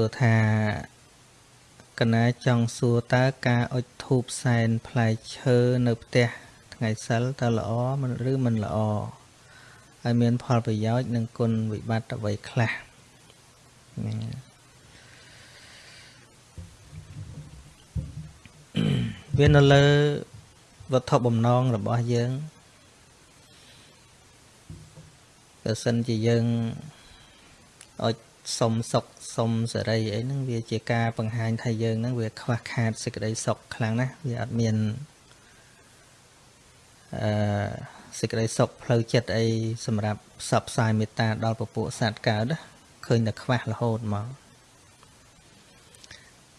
ួរថាកណាចង់សួរតើការអុជធូបសែនផ្លែឈើនៅផ្ទះថ្ងៃសិលតើល្អឬមិនល្អហើយមានផលប្រយោជន៍និងគុណវិបត្តិអ្វីខ្លះវានៅលើវត្ថុបំណងរបស់យើងបើសិនជាយើងអុជ សុំសុខសុំសេរីអីហ្នឹងវាជាការបង្ហាញថាយើងហ្នឹងវាខ្វះខាតសេចក្តីសុខខ្លាំងណាស់វាអត់មានអឺសេចក្តីសុខផ្លូវចិត្តអីសម្រាប់ផ្សព្វផ្សាយមេត្តាដល់ពពួកសត្វកើតឃើញតែខ្វះរហូតមក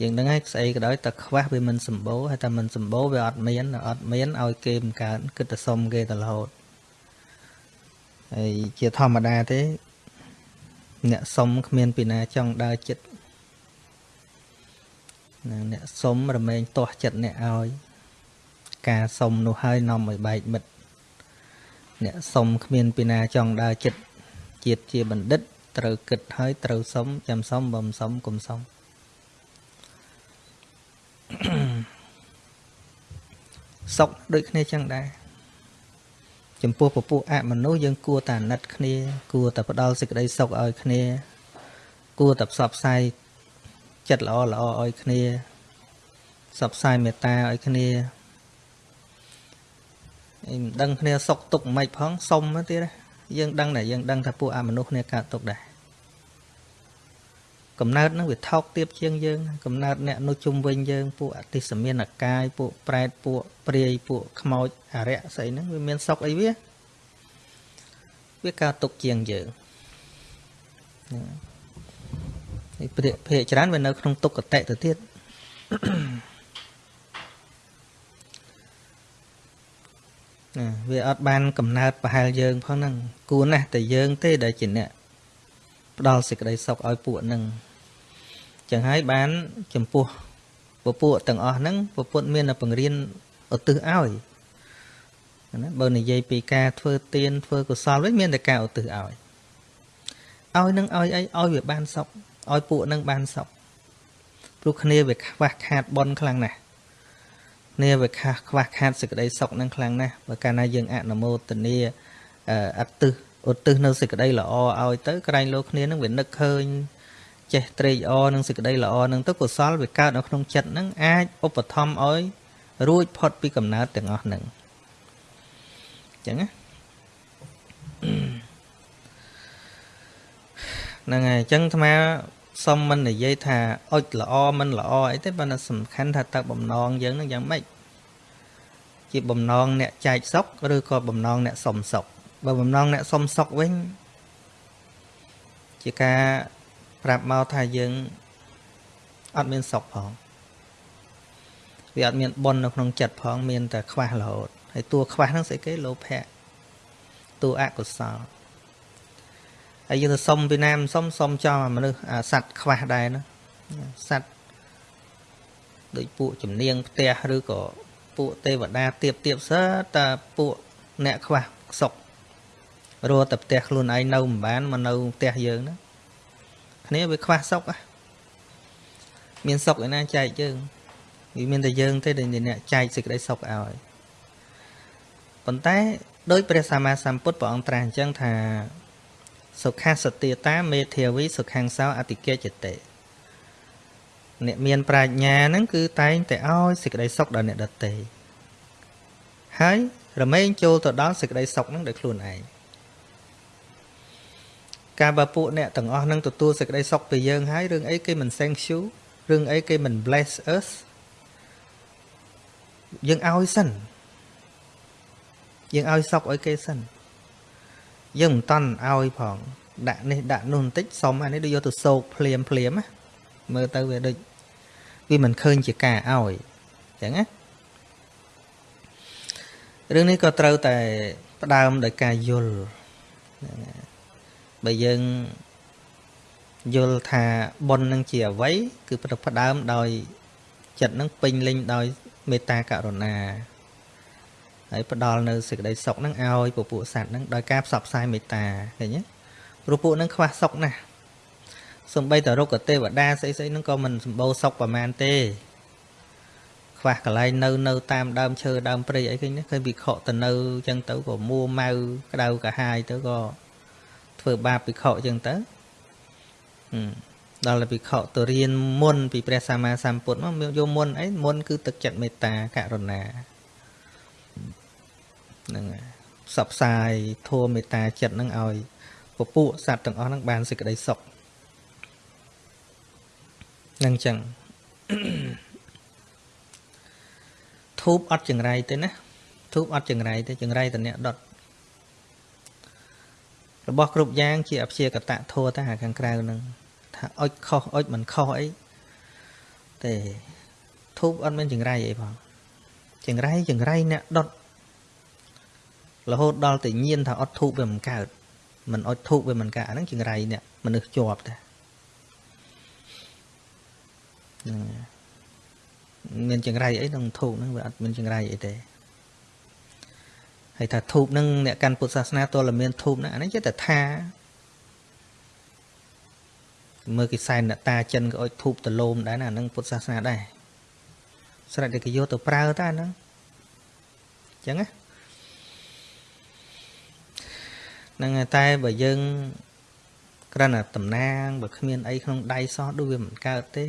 យើងដឹងហើយស្អីក៏ដោយតែខ្វះវាមិនសម្បូរហើយតែមិនសម្បូរវាអត់មានអត់មានឲ្យគេមិនកើតគិតតែសុំគេតែរហូតហើយជាធម្មតាទេ អ្នកសុំគ្មានពីណាចង់ដើរចិត្តអ្នកសុំរមែងទាស់ចិត្តអ្នកឲ្យការសុំនោះហើយនាំឲ្យបែកមិត្តអ្នកសុំគ្មានពីណាចង់ដើរចិត្តជាតិជាបណ្ឌិត ត្រូវគិតហើយត្រូវសុំចាំសុំបំសុំកុំសុំសុខដូចគ្នាចឹងដែរ ចំពោះពពួកអមនុស្សយើងគួរតែអាណិតគ្នា គួរតែផ្ដល់សេចក្តីសុខឲ្យគ្នា គួរតែផ្សព្វផ្សាយចិត្តល្អល្អឲ្យគ្នាផ្សព្វផ្សាយមេត្តាឲ្យគ្នាឯងមិនដឹងគ្នាសុខទុក្ខមិនផងសុំទៅទៀតយើងដឹងតែយើងដឹងថាពួកអមនុស្សគ្នាកើតទុក្ខដែរ កំណើតនឹងវាថោកទាបជាងយើងកំណើតអ្នកនោះជុំវិញយើងពួកអតិសមានអកាយពួកប្រែតពួកព្រាយពួកខ្មោចអរិយស្អីហ្នឹងវាមានសុខអីវាវាកើតទុកជាងយើងហើយព្រាភេកច្រើនវានៅក្នុងទុក្ខតតិទៅទៀតណាវាអត់បានកំណើតប្រហែលយើងផងហ្នឹងគួរណាស់តែយើងទេដែលជាអ្នកផ្ដល់សេចក្តីសុខឲ្យពួកហ្នឹង ចឹងហើយបានចំពោះពពួកទាំងអស់ហ្នឹងពពុទ្ធមានតែបង្រៀនឧទ្ទិសឲ្យណាបើនិយាយពីការធ្វើទានធ្វើកុសលវិញមានតែការឧទ្ទិសឲ្យឲ្យនឹងឲ្យអីឲ្យវាបានសុខឲ្យពួកនឹងបានសុខព្រោះគ្នាវាខ្វះខាតបនខ្លាំងណាស់គ្នាវាខ្វះខ្វះខាតសេចក្តីសុខនឹងខ្លាំងណាស់បើកាលណាយើងអនុមោទនាអត្តឹសឧទ្ទិសនៅសេចក្តីល្អឲ្យទៅក្រែងលោកគ្នានឹងវានឹកឃើញ ចេះត្រេកអរនឹងសេចក្តីល្អនឹងទៅកុសលវាកើតនៅក្នុងចិត្តនឹងអាចឧបត្ថម្ភឲ្យរួចផុតពីកំណើតទាំងអស់នឹងអញ្ចឹងណាហ្នឹងហើយអញ្ចឹងអាត្មាសុំមិននិយាយថាអុចល្អមិនល្អអីទេប៉ុន្តែសំខាន់ថាតើបំណងយើងនឹងយ៉ាងម៉េចជាបំណងអ្នកចែកសុខឬក៏បំណងអ្នកសុំសុខបើបំណងអ្នកសុំសុខវិញជាការ ប្រាប់មកថាយើងអត់មានសុខផងវាអត់មានបុណ្យនៅក្នុងចិត្តផង មានតែខ្វះរហូតហើយតួខ្វះហ្នឹងស្អីគេលោភៈតួអកុសលហើយយើងទៅសុំពីណាមិនសុំសុំចង់មនុស្សសัตว์ខ្វះដែរណាសัตว์ដូចពួកជំនាងផ្ទះឬក៏ពួកទេវតាទៀបទៀបសើតែពួកអ្នកខ្វះសុខរត់តែផ្ទះខ្លួនឯងនៅមិនបានមកនៅផ្ទះយើងណា គ្នាវាខ្វះសុខមានសុខឯណាចែកយើងវាមានតែយើងទេដែលអ្នកចែកសេចក្តីសុខឲ្យប៉ុន្តែដោយព្រះសម្មាសម្ពុទ្ធព្រះអង្គត្រាស់អញ្ចឹងថាសុខាសតិតាមេធាវីសុខាំងសោអតិកេចតេអ្នកមានប្រាជ្ញាហ្នឹងគឺតែងតែឲ្យសេចក្តីសុខដល់អ្នកដទៃហើយរមែងចូលទៅដល់សេចក្តីសុខហ្នឹងដោយខ្លួនឯង ការបើពួកអ្នកទាំងអស់នឹងទទួលសេចក្តីសុខពីយើងហើយរឿងអីគេមិន thank you រឿងអីគេមិន bless us យើងឲ្យសិនយើងឲ្យសុខឲ្យគេសិនយើងមិនតន់ឲ្យផង ដាក់នេះដាក់នោះបន្តិចសុំអានេះដូចយកទៅសោកភ្លាមភ្លាមណាមើលទៅវាដូចវាមិនឃើញជាការឲ្យអញ្ចឹងណារឿងនេះក៏ត្រូវតែផ្ដើមដោយការយល់ បើយើងយល់ថាបុណ្យនឹងជាអ្វី គឺផ្ដើមដោយចិត្តនឹងពេញលេញដោយមេត្តាករុណាហើយផ្ដល់នៅសេចក្តីសុខនឹងឲ្យពពួកសត្វនឹងដោយការផ្សព្វផ្សាយមេត្តាឃើញទេព្រោះពួកនឹងខ្វះសុខណាស់សំបីតរុក្ខទេវតាស្អីស្អីហ្នឹងក៏មិនសម្បូរសុខប្រមាណទេខ្វះកន្លែងនៅនៅតាមដើមឈើដើមព្រៃអីឃើញឃើញវិខទៅនៅអញ្ចឹងទៅក៏មួម៉ៅក្តៅកាហាយទៅក៏ ធ្វើបាបវិខអញ្ចឹងទៅដល់វិខទៅរៀនមុនពីព្រះសម្មាសម្ពុទ្ធមកយកមុនអីមុនគឺទឹកចិត្តមេត្តាករុណាហ្នឹងផ្សព្វផ្សាយធម៌មេត្តាចិត្តហ្នឹងឲ្យពពួកសត្វទាំងអស់ហ្នឹងបានសេចក្តីសុខនឹងចឹងធូបអត់ចង្រៃទេណាធូបអត់ចង្រៃទេចង្រៃតអ្នកដុត របស់គ្រប់យ៉ាងជាអព្យាកតៈធัวតែខាងក្រៅនឹងថាអុចខុសអុចមិនខុសអីទេធូបអត់មានចង្រៃអីផងចង្រៃចង្រៃអ្នកដុតរហូតដល់តែញៀនថាអត់ធូបវាមិនកើតមិនអុចធូបវាមិនកើតអាហ្នឹងចង្រៃអ្នកមនុស្សជាប់តែហ្នឹងមានចង្រៃអីក្នុងធូបហ្នឹងវាអត់មានចង្រៃអីទេ ហើយថាធូបហ្នឹងអ្នកកាន់ពុទ្ធសាសនាតលមានធូបហ្នឹងអានេះចេះតែថាមើលគេសែនអ្នកតាចិនក៏អុចធូបតលោមដែរណាហ្នឹងពុទ្ធសាសនាដែរស្រេចតែគេយកទៅប្រើតាហ្នឹងអញ្ចឹងណាហ្នឹងតែបើយើងគ្រាន់តែតំណាងបើគ្មានអីក្នុងដៃសោះដូចវាមិនកើតទេ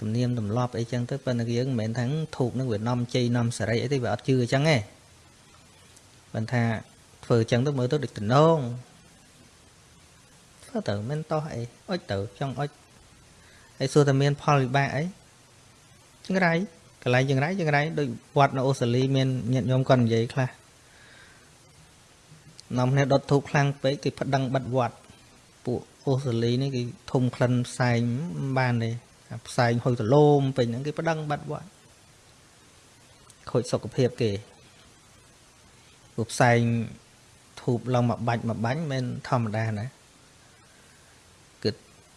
ទំនៀមទម្លាប់អីចឹងទៅប៉ុន្តែយើងមិនមែនថាធូបនឹងវានាំជ័យនាំសេរីអីទេវាអត់ជឿអញ្ចឹងទេ បើថាធ្វើអញ្ចឹងទៅមើលទៅដូចតំណងធ្វើទៅមិនតោះអីអុចទៅចង់អុចហើយសួរតែមានផលវិបាកអីចង្រៃកន្លែងចង្រៃចង្រៃដូចវត្តនៅអូស្ត្រាលីមានញាតិញោមគាត់និយាយខ្លះនាំគ្នាដុតធូបខ្លាំងពេកគេប្តឹងបាត់វត្តពួកអូស្ត្រាលីនេះគេធំក្លិនផ្សែងបានទេផ្សែងហុយទលោមពេញហ្នឹងគេប្តឹងបាត់វត្តខូចសុខភាពគេ ពួកផ្សែងធូបឡើងមកបាច់មកបាញ់មិនធម្មតាណាគិត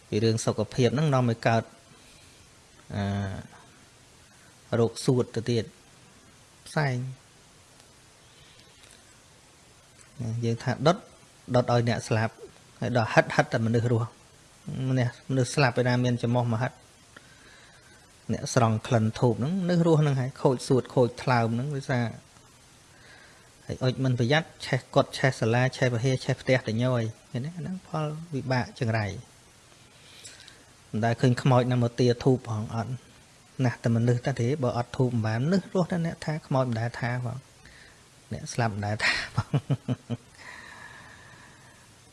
ពីរឿងសុខភាពហ្នឹងនាំឲ្យកើតអឺរោគសួតទៅទៀតផ្សែងយើងថាដុតដុតឲ្យអ្នកស្លាប់ហើយដល់ហិតហិតតែមនុស្សរស់មនុស្សស្លាប់ឯណាមានចំោះមកហិតអ្នកស្រង់ក្លិនធូបហ្នឹងនៅរស់ហ្នឹងហើយខូចសួតខូចថ្លើមហ្នឹងដោយសារ ហើយអុចមិនប្រយ័ត្នឆេះកត់ឆេះសាលាឆេះពហិឆេះផ្ទះតញយឃើញទេហ្នឹងផលវិបាកចង្រៃមិនដែលឃើញខ្មោចណាមកទាធូបផងអត់ណាស់តែមនុស្សតែទេបើអត់ធូបមិនបានមនុស្សរស់តែអ្នកថាខ្មោចមិនដែលថាផងអ្នកស្លាប់មិនដែលថាផង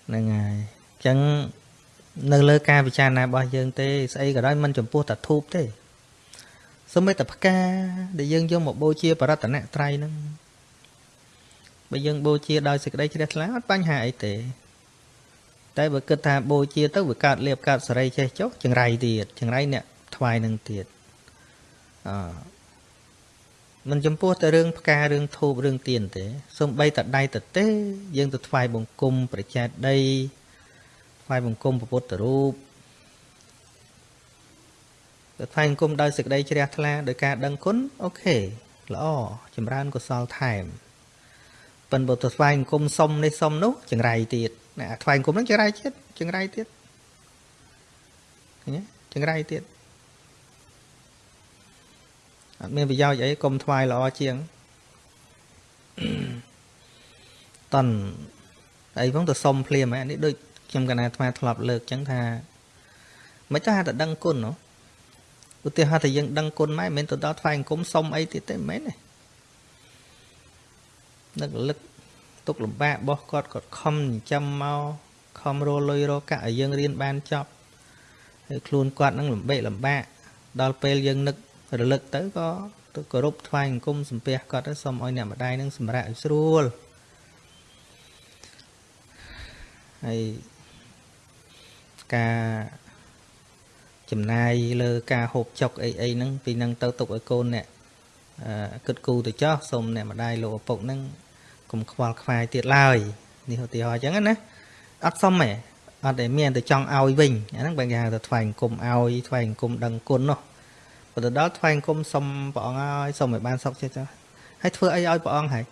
ហ្នឹងហើយអញ្ចឹងនៅលើការពិចារណារបស់យើងទេស្អីក៏ដោយមិនចំពោះតែធូបទេសូម្បីតែផ្កាដែលយើងយកមកបូជាបរតនត្រ័យហ្នឹង បើយើងបូជាដោយសេចក្តីជ្រះថ្លាអត់បញ្ហាអីទេ តែបើគិតថាបូជាទៅវាកើតលៀបកើតសេរីចេះចុះចង្រៃទៀតចង្រៃអ្នកថ្វាយនឹងទៀតអមិនចំពោះតែរឿងផ្ការឿងធូបរឿងទៀនទេសំបីតែដៃតទេ យើងទៅថ្វាយបង្គំប្រជាដីថ្វាយបង្គំពុទ្ធរូបទៅថ្វាយអង្គមដោយសេចក្តីជ្រះថ្លាដោយការដឹងគុណអូខេល្អចម្រើនកុសលថែម ប៉ិនបើទៅថ្វាយអង្គមសុំនេះសុំនោះចង្រៃទៀតណាថ្វាយអង្គមហ្នឹងចង្រៃទៀតចង្រៃទៀតឃើញទេចង្រៃទៀតអត់មានប្រយោជន៍អីកុំថ្វាយល្អជាងតន់អីផងទៅសុំភ្លាមហ្នឹងនេះដូចខ្ញុំកណាអាត្មាធ្លាប់លើកចឹងថាមិនចាស់តែដឹងគុណនោះឧទាហរណ៍ថាយើងដឹងគុណម៉ែមិនមែនទៅដល់ថ្វាយអង្គមសុំអីទៀតទេមិនមែនទេ នឹករលឹកទុកលំបាករបស់គាត់គាត់ខំចិញ្ចឹមមកខំរលុយរកកាក់ឲ្យយើងរៀនបានចប់ហើយខ្លួនគាត់នឹងលំបេកលំបាកដល់ពេលយើងនឹករលឹកទៅក៏ទៅគោរពថ្វាយអង្គមសំពះគាត់ទៅសូមឲ្យអ្នកម្ដាយនឹងសម្រាប់ឲ្យស្រួលហើយការចំណាយលើការហូបចុកអីអីហ្នឹងពីហ្នឹងទៅទុកឲ្យកូនអ្នក គិតគូទៅចោះសូមអ្នកម្ដាយលោកឪពុកហ្នឹងកុំខ្វល់ខ្វាយទៀតឡើយនេះឧទាហរណ៍អញ្ចឹងណាអត់សមទេអត់តែមានតែចង់ឲ្យវិញអាហ្នឹងបើគេហៅថាថ្វាយអង្គមឲ្យថ្វាយអង្គមដឹងគុណនោះបើទៅដល់ថ្វាយអង្គមសុំព្រះអង្គឲ្យសុំឲ្យបានសុខចិត្តហើយធ្វើអីឲ្យព្រះអង្គហើយ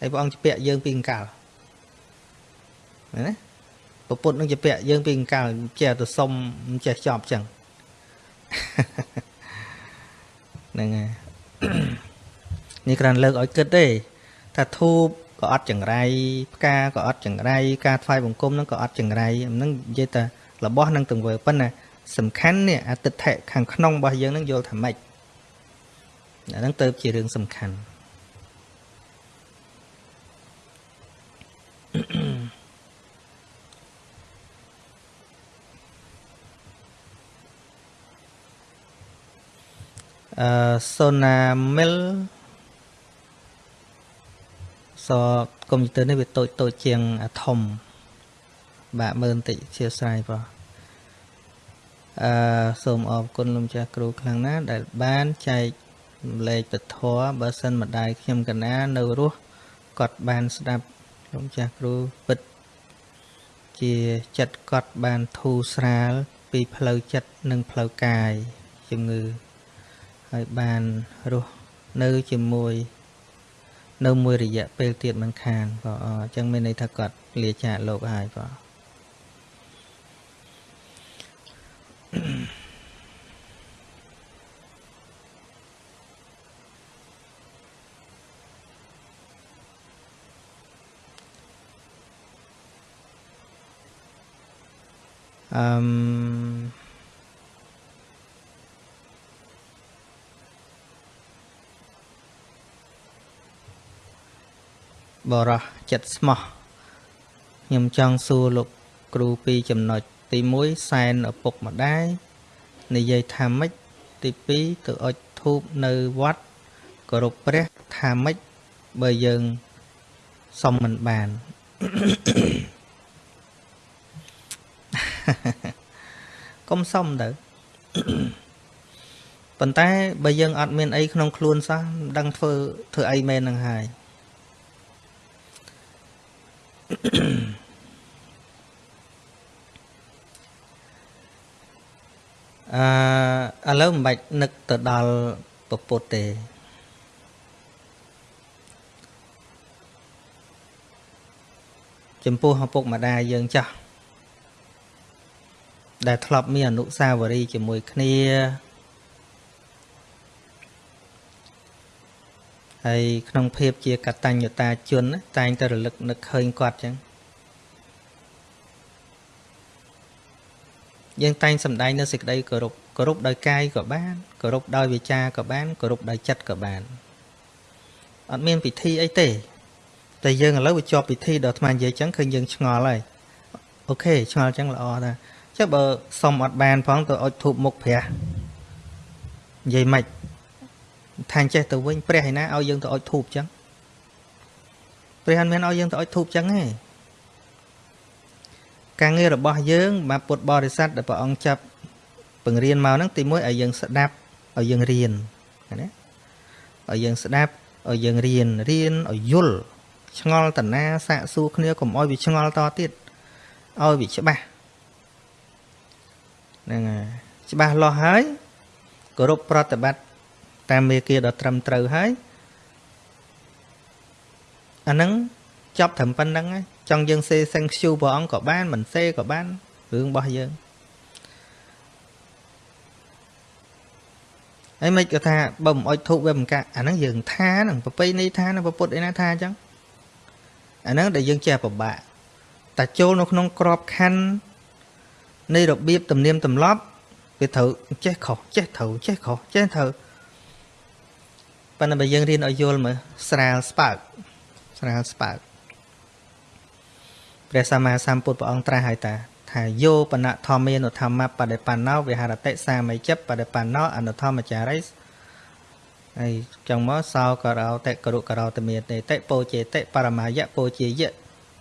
ហើយព្រះអង្គជពាក់យើងពីអង្កលណាពពុទ្ធនឹងជាពាក់យើងពីកង្កាលចេះទៅសុំចេះចប់ចឹង ហ្នឹងហើយនេះគ្រាន់លើកឲ្យគិតទេថាធូបក៏អត់ចង្រៃផ្កាក៏អត់ចង្រៃការថ្វាយបង្គំហ្នឹងក៏អត់ចង្រៃហ្នឹងនិយាយតែរបស់នឹងទង្វើប៉ុន្តែសំខាន់នេះអតិថិខាងក្នុងរបស់យើងហ្នឹងយល់ថាម៉េចអាហ្នឹងទៅជារឿងសំខាន់ អឺសូណាមីលសកុំព្យូទ័រនេះវាតូចតូចជាងអាធំបាក់មើលបន្តិចជាស្រ័យបងអឺសូមអរគុណលោកម្ចាស់គ្រូខ្លាំងណាស់ដែលបានចែកលេខពធបើសិនម្ដាយខ្ញុំកណានៅរស់គាត់បានស្ដាប់លោកម្ចាស់គ្រូពិតជាចិត្តគាត់បានធូរស្រាលពីផ្លូវចិត្តនិងផ្លូវកាយជំងឺ ហើយបានរស់នៅជាមួយ នៅមួយរយៈពេលទៀតមិនខានបងអញ្ចឹងមានន័យថាគាត់លាចាកលោកហើយបងអឺ បរោះចិត្តស្មោះខ្ញុំចង់សួរលោកគ្រូពីរចំណុចទី1សែនឪពុកម្ដាយនិយាយថាម៉េចទី2ទៅអុជធូបនៅវត្តគោរពព្រះថាម៉េចបើយើងសុំមិនបានកុំសុំទៅប៉ុន្តែបើយើងអត់មានអីក្នុងខ្លួនសោះមិនដឹងធ្វើធ្វើអីមែននឹងហើយ អឺឥឡូវមិនបាច់នឹកទៅដល់ពពុទ្ធទេចំពោះឪពុកម្ដាយយើងចាស់ដែលធ្លាប់មានអនុស្សាវរីយ៍ជាមួយគ្នា ហើយក្នុងភាពជាកតញ្ញតាជន តែងតែរលឹកនឹកឃើញគាត់ចឹងយើងតែងសម្ដែងនៅសេចក្តីគោរពគោរពដោយកាយក៏បានគោរពដោយវាចាក៏បានគោរពដោយចិត្តក៏បានអត់មានពិធីអីទេ តែយើងឥឡូវវាជាប់ពិធីដល់អាត្មានិយាយចឹងឃើញយើងឆ្ងល់ហើយអូខេឆ្ងល់ចឹងល្អតាចុះបើសុំអត់បានផងទៅអុជធូបមុខព្រះនិយាយម៉េច ថាចេះទៅវិញព្រះឯណាឲ្យយើងទៅអុជធូបចឹងព្រះអត់មានឲ្យយើងទៅអុជធូបចឹងទេការងាររបស់យើងបាទពុទ្ធបរិស័ទដែលព្រះអង្គចាប់បង្រៀនមកហ្នឹងទីមួយឲ្យយើងស្ដាប់ឲ្យយើងរៀនណាឲ្យយើងស្ដាប់ឲ្យយើងរៀនរៀនឲ្យយល់ឆ្ងល់តណាសាកសួរគ្នាកុំឲ្យវាឆ្ងល់តទៀតឲ្យវាច្បាស់ហ្នឹងហើយច្បាស់លាស់ហើយគោរពប្រតិបត្តិ តាមមេគាដ៏ត្រឹមត្រូវហើយអាហ្នឹងចប់ត្រឹមប៉ុណ្្នឹងហើយចង់យើងសេ thank you ព្រះអង្គក៏បានមិនសេក៏បានរឿងរបស់យើងហើយមិនក៏ថាបើមិនអុជធូបវាមិនកាអាហ្នឹងយើងថាហ្នឹងប្រពៃណីថាហ្នឹងពុទ្ធអីណាថាអញ្ចឹងអាហ្នឹងដែលយើងចេះពិបាកតែចូលនៅក្នុងក្របខ័ណ្ឌនៃរបៀបទំនៀមទម្លាប់វាត្រូវចេះខុសចេះត្រូវចេះខុសចេះត្រូវ ប៉ុន្តែបើយើងរៀនឲ្យយល់មើលស្រាលស្បើកស្រាលស្បើកព្រះសម្មាសម្ពុទ្ធព្រះអង្គត្រាស់ហើយតាថាយោបណធម្មានុធម្មបដិបណ្ណោវិហរតិសាមីចិត្តបដិបណ្ណោអនុធម្មចារិសហើយចឹងមកសោករោតិករុករោតមេតេតិពោជេតិបរមាយៈពោជាយៈ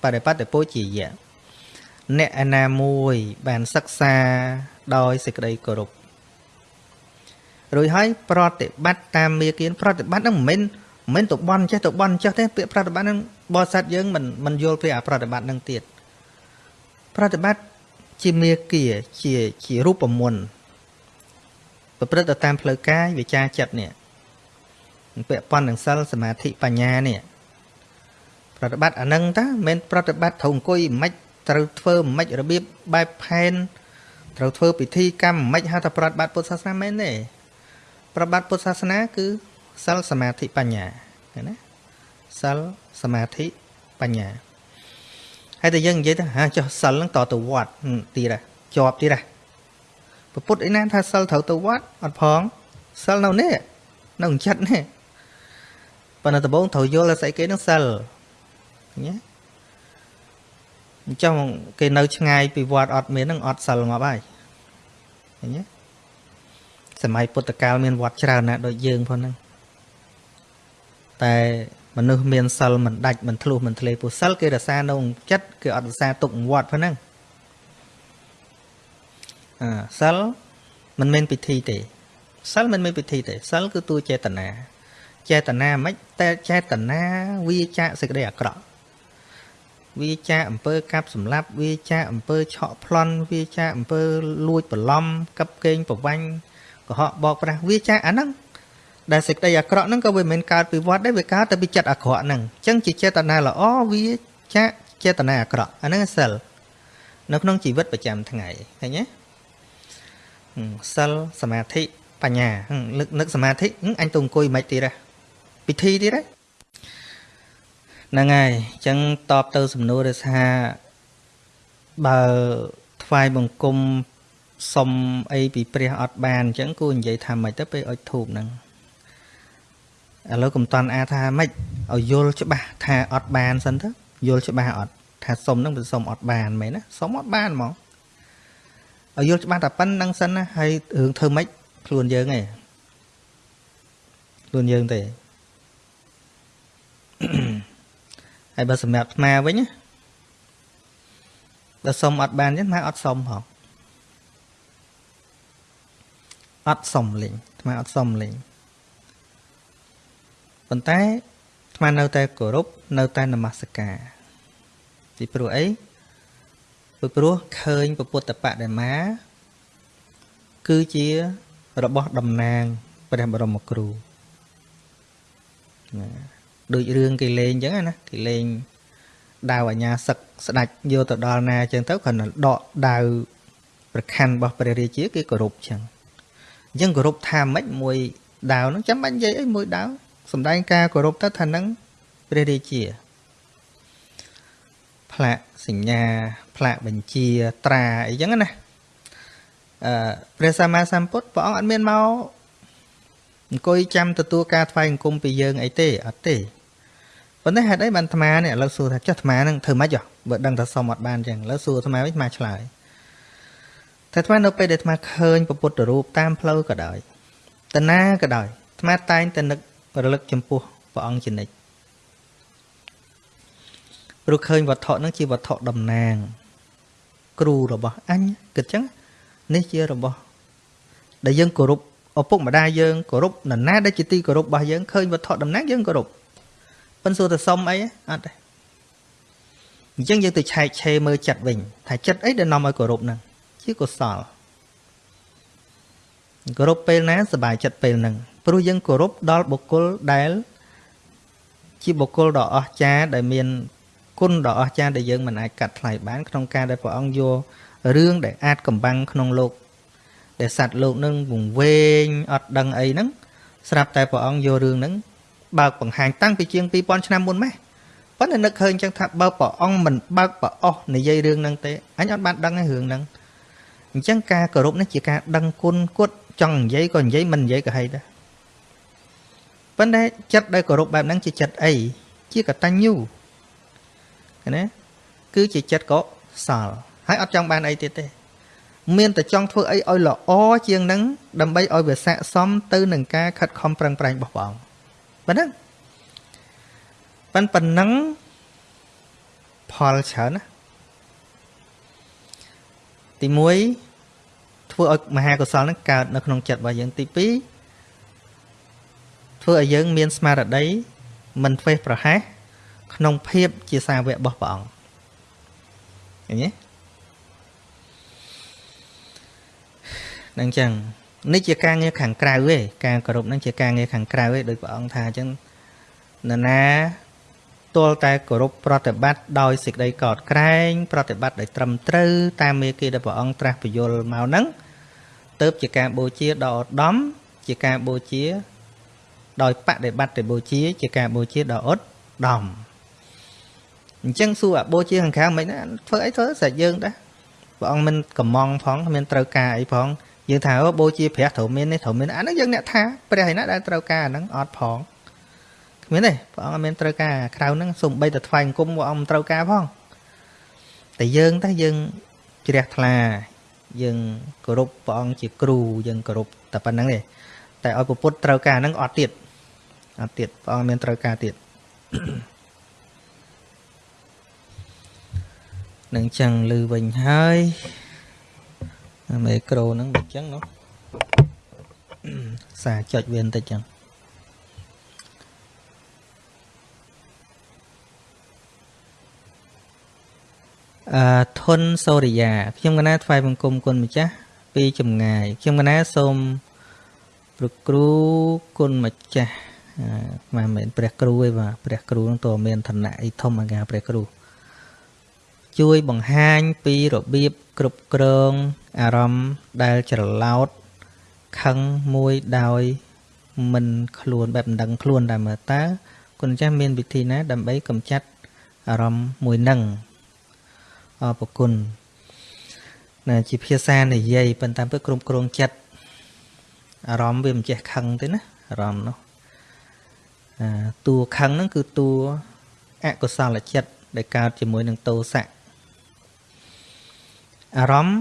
បដិបត្តិពោជាយៈអ្នកឯណាមួយបានសិក្សាដោយសេចក្តីគោរព រួចហើយប្រតិបត្តិតាមមេគៀនប្រតិបត្តិហ្នឹងមិនមែនមិនទៅបន់ចេះទៅបន់ចេះទេពាក្យប្រតិបត្តិហ្នឹងបរិស័ទយើងមិនមិនយល់ពីអាប្រតិបត្តិហ្នឹងទៀតប្រតិបត្តិជាមេគាជាជារូបមន្តប្រព្រឹត្តទៅតាមផ្លូវកាយវិចារចិត្តនេះពាក់ព័ន្ធនឹងសិលសមាធិបញ្ញានេះប្រតិបត្តិអានឹងតាមិនប្រតិបត្តិត្រូវអង្គុយមិនត្រូវធ្វើមិនរបៀបបែបផែនត្រូវធ្វើពិធីកម្មមិនហៅថាប្រតិបត្តិពុទ្ធសាសនាមែនទេ ប្រតិបត្តិពុទ្ធសាសនា គឺសិលសមាធិបញ្ញាឃើញណាសិលសមាធិបញ្ញាហើយតែយើងនិយាយទៅហាចុះសិលហ្នឹងតទៅវត្តទៀតជាប់ទៀតហ่ะពុទ្ធឯណាថាសិលត្រូវទៅវត្តអត់ផងសិលនៅនេះនៅចិត្តនេះប៉ុន្តែដំបូងត្រូវយល់ថាស្អីគេនឹងសិលញ៉េអញ្ចឹងគេនៅឆ្ងាយពីវត្តអត់មាននឹងអត់សិលងាប់ហើយឃើញទេ សម័យពុទ្ធកាលមានវត្តច្រើនណាស់ដូចយើងផងហ្នឹងតែមនុស្សមានសិលមិនដាច់មិនធ្លុះមិនធ្លេពុសិលគេរសានៅចិត្តគេអត់រសាទុកវត្តផងហ្នឹងអឺសិលមិនមែនពិធីទេសិលមិនមែនពិធីទេសិលគឺតួចេតនាចេតនាមិនតែចេតនាវាចាកសេចក្តីអាក្រក់វាចាអំពើកាប់សម្លាប់វាចាអំពើឆក់ប្លន់វាចាអំពើលួចបន្លំកັບកេងប្រវាញ់ កុហកបោកប្រាស់វាចាអាហ្នឹងដែលសេចក្តីអាក្រក់ហ្នឹងក៏វាមិនកើតពីវត្តដែរវាកើតតែពីចិត្តអាក្រក់ហ្នឹងអញ្ចឹងជាចេតនាល្អវាចាចេតនាអាក្រក់អាហ្នឹងសិលនៅក្នុងជីវិតប្រចាំថ្ងៃឃើញទេសិលសមាធិបញ្ញានឹកនឹកសមាធិអញទៅអង្គុយមិនទៀតទេពិធីទៀតទេហ្នឹងហើយអញ្ចឹងតបទៅសំណួរថាបើថ្វាយបង្គំ សុំអីពីព្រះអត់បានអញ្ចឹងគួរនិយាយថាម៉េចទៅពេលអុជធូបហ្នឹងឥឡូវកំតន់អាថាម៉េចឲ្យយល់ច្បាស់ថាអត់បានសិនទៅយល់ច្បាស់អត់ថាសុំហ្នឹងវាសុំអត់បានមែនណាសុំអត់បានហ្មងឲ្យយល់ច្បាស់តែប៉ុណ្្នឹងសិនណាហើយរឿងធ្វើម៉េចខ្លួនយើងឯងខ្លួនយើងទេហើយបើសម្រាប់អាត្មាវិញបើសុំអត់បានចឹងអាត្មាអត់សុំហ៎ អត់សុំលេងអាត្មាអត់សុំលេងប៉ុន្តែអាត្មានៅតែគោរពនៅតែនមស្ការពីព្រោះអីពីព្រោះឃើញពុទ្ធបដិមា គឺជារបស់តំណាងព្រះបរមគ្រូណាដូចរឿងគេលេងអញ្ចឹងណាគេលេងដាវអញ្ញាសឹកស្ដាច់យកទៅដល់ណាអញ្ចឹងទៅគ្រាន់តែដកដាវប្រខ័ណ្ឌរបស់ព្រះរាជាគេគោរពអញ្ចឹង អញ្ចឹងគោរពថាម៉េចមួយដាវហ្នឹងចាំបាច់និយាយអីមួយដាវសំដែងការគោរពទៅថានឹងព្រះរាជាផ្លាកសញ្ញាផ្លាកបញ្ជាត្រាអីចឹងណាអឺព្រះសម្មាសម្ពុទ្ធព្រះអង្គអត់មានមកអង្គុយចាំទទួលការថ្វាយអង្គមពីយើងអីទេអត់ទេប៉ុន្តែហេតុអីបានអាត្មានេះឥឡូវសួរថាចុះអាត្មានឹងធ្វើម៉េចបើដឹងថាសុំអត់បានចឹងឥឡូវសួរអាត្មាវិញអាត្មាឆ្លើយ តែអាត្មានៅពេលដែលអាត្មាឃើញពុទ្ធរូបតាមផ្លូវក៏ដោយតាណាក៏ដោយអាត្មាតែងតែនឹករលឹកចំពោះព្រះអង្គជានិច្ចព្រោះឃើញវត្ថុហ្នឹងជាវត្ថុតំណាង គ្រូរបស់អញគិតចឹងនេះជារបស់ដែលយើងគោរពឪពុកម្ដាយយើងគោរពនរណាដែលជាទីគោរពរបស់យើងឃើញវត្ថុតំណាងយើងគោរពប៉ុន្តែសួរទៅសុំអីអត់ទេអញ្ចឹងយើងទៅឆែកឆេរមើលចិត្តវិញថាចិត្តអីដែលនាំឲ្យគោរពហ្នឹង ជាកុសលគោរពពេលណាសบายចិត្តពេលហ្នឹងព្រោះយើងគោរពដល់បុគ្គលដែលជាបុគ្គលដ៏អស្ចារ្យដែលមានគុណដ៏អស្ចារ្យដែលយើងមិនអាចកាត់ថ្លៃបានក្នុងការដែលព្រះអង្គយករឿងដែលអាចកំបាំងក្នុងលោកដែលសត្វលោកនឹងវង្វេងអត់ដឹងអីហ្នឹងស្រាប់តែព្រះអង្គយករឿងហ្នឹងបើកបង្ហាញតាំងពីជាង2000ឆ្នាំមុនម៉េះប៉ុន្តែនឹកឃើញចឹងថាបើព្រះអង្គមិនបើកប្រអស់និយាយរឿងហ្នឹងទេអញអត់បានដឹងឯរឿងហ្នឹង អញ្ចឹងការគោរពនេះជាការដឹងគុណគត់ចង់និយាយក៏និយាយមិននិយាយក៏ហីដែរប៉ុន្តែចិត្តដែលគោរពបែបហ្នឹងជាចិត្តអីជាកតញ្ញូណាគឺជាចិត្តកុសលហើយអត់ចង់បានអីទៀតទេ មានតែចង់ធ្វើអីឲ្យល្អជាងនឹងដើម្បីឲ្យវាស័កសមទៅនឹងការខិតខំប្រឹងប្រែងរបស់បងប៉ុណ្ណឹងប៉ុណ្ប៉ុណ្ណឹងផលច្រើនណា ទី1ធ្វើឲ្យមហាកុសលនឹងកើតនៅក្នុងចិត្តរបស់យើងទី2ធ្វើឲ្យយើងមានស្មារតីមិនធ្វេសប្រហែសក្នុងភាពជាសាវករបស់ព្រះអង្គឃើញទេនឹងចឹងនេះជាការងារខាងក្រៅទេការគោរពនឹងជាការងារខាងក្រៅទេដោយព្រះអង្គថាអញ្ចឹងនរណា ទាល់តែគោរពប្រតិបត្តិដោយសេចក្តីកោតក្រែង ប្រតិបត្តិដោយត្រឹមត្រូវតាមមេគីដែលព្រះអង្គត្រាស់បញ្យល់មកហ្នឹងទៅជាការបូជាដ៏ឧត្តមជាការបូជា ដោយបដិបត្តិបូជា ជាការបូជាដ៏ឧត្តមអញ្ចឹងសួរអាបូជាខាងក្រៅមិនណាធ្វើអីធ្វើសាច់យើងដែរព្រះអង្គមិនកំងផងគ្មានត្រូវការអីផងយើងថាអូបូជាព្រះត្រូវមាននេះត្រូវមានអាហ្នឹងយើងអ្នកថាព្រះឯណាដែលត្រូវការអាហ្នឹងអត់ផងគ្មានទេព្រះអង្គអត់មានត្រូវការក្រៅហ្នឹងសំបីតែថ្វាយអង្គមព្រះអង្គមិនត្រូវការផងតែយើងតែយើងជ្រះថ្លា យើងគោរពព្រះអង្គជាគ្រូយើងគោរពតែប៉ុណ្្នឹងទេតែឲ្យពុទ្ធត្រូវការហ្នឹងអត់ទៀតអត់ទៀតព្រះអង្គមានត្រូវការទៀតនឹងចឹងលឺវិញហើយមេក្រូហ្នឹងដូចចឹងនោះសារចុចវាបន្តិចចឹង អឺធុនសូរិយាខ្ញុំកណាថ្វាយបង្គំគុណម្ចាស់ពីចម្ងាយខ្ញុំកណាសូមប្រគ្រូគុណម្ចាស់មិនមែនព្រះគ្រូទេបាទព្រះគ្រូនឹងតើមានឋានៈអីធំអាការព្រះគ្រូជួយបង្ហាញពីរបៀបគ្រប់គ្រងអារម្មណ៍ដែលច្រឡោតខឹងមួយដោយមិនខ្លួនបែបមិនដឹងខ្លួនតែមើលតើគុណចាស់មានវិធីណាដើម្បីកម្ចាត់អារម្មណ៍មួយនឹង អរគុណណាជាភាសានិយាយប៉ុន្តែពើគ្រប់គ្រងចិត្តអារម្មណ៍វាមិនចេះខឹងទេណាអារម្មណ៍នោះអាតួខឹងហ្នឹងគឺតួអកុសលចិត្តដែលកើតជាមួយនឹងតោសៈអារម្មណ៍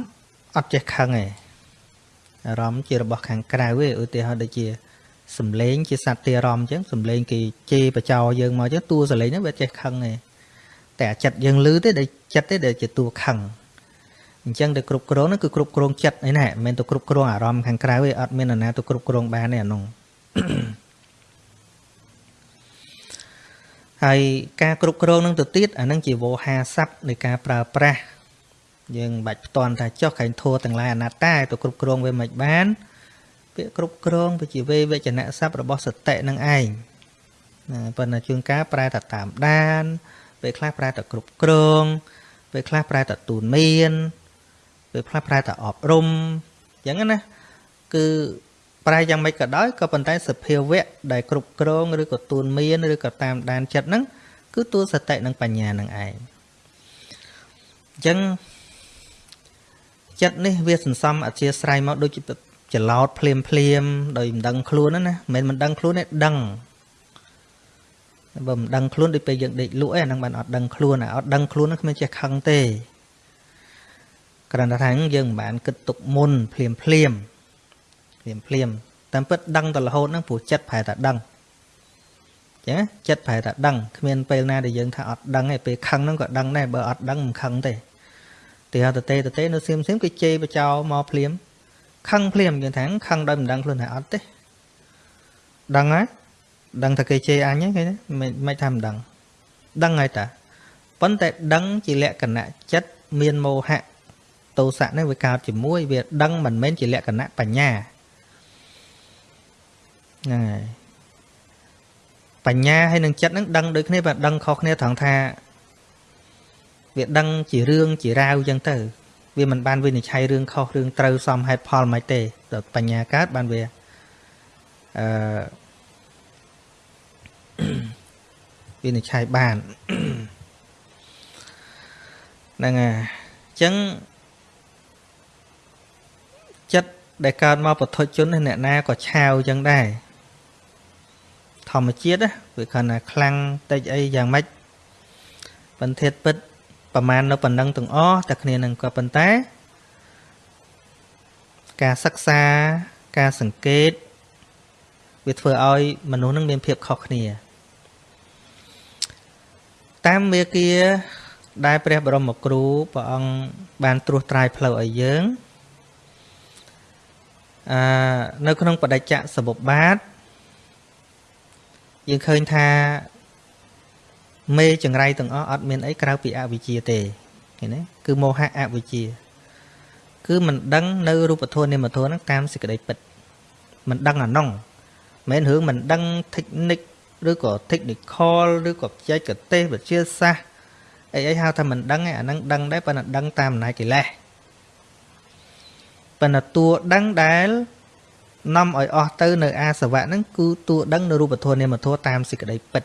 អត់ចេះខឹងទេអារម្មណ៍ជារបស់ខាងក្រៅទេឧទាហរណ៍ដូចជាសំឡេងជាសត្វទាអារម្មណ៍អញ្ចឹងសំឡេងគេជេរបចោយើងមកអញ្ចឹងតួសំឡេងហ្នឹងវាចេះខឹងទេ តែអាចិត្តយើងលឺទេដែលចិត្តទេដែលជាតួខឹងអញ្ចឹងទៅគ្រប់គ្រងហ្នឹងគឺគ្រប់គ្រងចិត្តឯណាមិនមែនទៅគ្រប់គ្រងអារម្មណ៍ខាងក្រៅទេអត់មាននរណាទៅគ្រប់គ្រងបានទេអានោះហើយការគ្រប់គ្រងនឹងទៅទៀតអានឹងជាវោហាស័ព្ទនៃការប្រើប្រាស់យើងមិនបាច់ផ្ទាន់ថាចុះក្រែងធัวទាំងឡាយអនត្តាទៅគ្រប់គ្រងវាមិនបានពាក្យគ្រប់គ្រងវាជាវេវចនៈស័ព្ទរបស់សតិនឹងឯងណាប៉ុន្តែជួនកាលប្រែតែតាមដាន ពេលខ្លះប្រែតែគ្រប់គ្រងពេលខ្លះប្រែតែទូនមានពេលខ្លះប្រែតែអប់រំអញ្ចឹងណាគឺប្រែយ៉ាងម៉េចក៏ដោយក៏ប៉ុន្តែសភាវៈដែលគ្រប់គ្រងឬក៏ទូនមានឬក៏តាមដានចិត្តហ្នឹងគឺទូសតិនិងបញ្ញានឹងឯងអញ្ចឹងចិត្តនេះវាសន្សំអធិស្រ័យមកដូចជាច្រឡោតភ្លាមភ្លាមដោយមិនដឹងខ្លួនណាមិនមិនដឹងខ្លួនទេដឹង បើមិនដឹងខ្លួនដូចពេលយើងដេកលក់ឯហ្នឹងបានអត់ដឹងខ្លួនអត់ដឹងខ្លួនហ្នឹងគ្មានចេះខឹងទេគ្រាន់តែថាយើងមិនបានគិតទុកមុនភ្លាមភ្លាមភ្លាមភ្លាមតាមពិតដឹងទៅរហូតហ្នឹងព្រោះចិត្តប្រែតែដឹងចឹងចិត្តប្រែតែដឹងគ្មានពេលណាដែលយើងថាអត់ដឹងទេពេលខឹងហ្នឹងក៏ដឹងដែរបើអត់ដឹងមិនខឹងទេទីហៅតទេតទេនៅសៀមសៀមគេជេរបចោមកភ្លាមខឹងភ្លាមយើងថាខឹងដោយមិនដឹងខ្លួនថាអត់ទេដឹងហើយ ដឹងថាគេជេរអញហ្នឹងគេមិនមិនថាមិនដឹងដឹងហើយតាប៉ុន្តែដឹងជាលក្ខណៈចិត្តមានមោហៈទោសៈនេះវាកើតជាមួយវាដឹងមិនមែនជាលក្ខណៈបញ្ញាហ្នឹងហើយបញ្ញាហើយនឹងចិត្តហ្នឹងដឹងដូចគ្នាបើដឹងខុសគ្នាត្រង់ថាវាដឹងជារឿងជារាវអញ្ចឹងទៅ វាមិនបានវិនិច្ឆ័យរឿងខុសរឿងត្រូវសមហេតុផលមិនទេដល់បញ្ញាកើតបានវាអឺ វិនិច្ឆ័យបានហ្នឹងហើយអញ្ចឹងចិត្តដែលកើតមកពធជនអ្នកណាក៏ឆាវអញ្ចឹងដែរធម្មជាតិណាវាគ្រាន់តែខ្លាំងតិចអីយ៉ាងម៉េចបន្ទាតពិតប្រមាណនៅប៉ុណ្ណឹងទាំងអស់តែគ្នានឹងក៏ប៉ុន្តែ ការសិក្សាការសង្កេត វាធ្វើឲ្យមនុស្សនឹងមានភាពខុសគ្នា តាមមេគាដែលព្រះបរមគ្រូព្រះអង្គបានត្រួសត្រាយផ្លូវឲ្យយើងអឺនៅក្នុងបដិច្ចសមុបាទយើងឃើញថាមេចង្រៃទាំងអស់អត់មានអីក្រៅពីអវិជ្ជាទេឃើញទេគឺមោហៈអវិជ្ជា គឺមិនដឹងនៅរូបធម៌នាមធម៌ហ្នឹងតាមសេចក្តីពិតមិនដឹងអានោះមិនរឿងមិនដឹង technique ឬក៏ technical ឬក៏បច្ចេកទេសវិទ្យាសាស្ត្រអីអីហៅថាមិនដឹងឯអាហ្នឹងដឹងដែរប៉ុន្តែដឹងតាមអំណាចកិលេសប៉ុន្តែតួដឹងដែលនាំឲ្យអស់ទៅនៅអាសវៈហ្នឹងគឺតួដឹងនៅរូបធម៌នាមធម៌តាមសេចក្តីពិត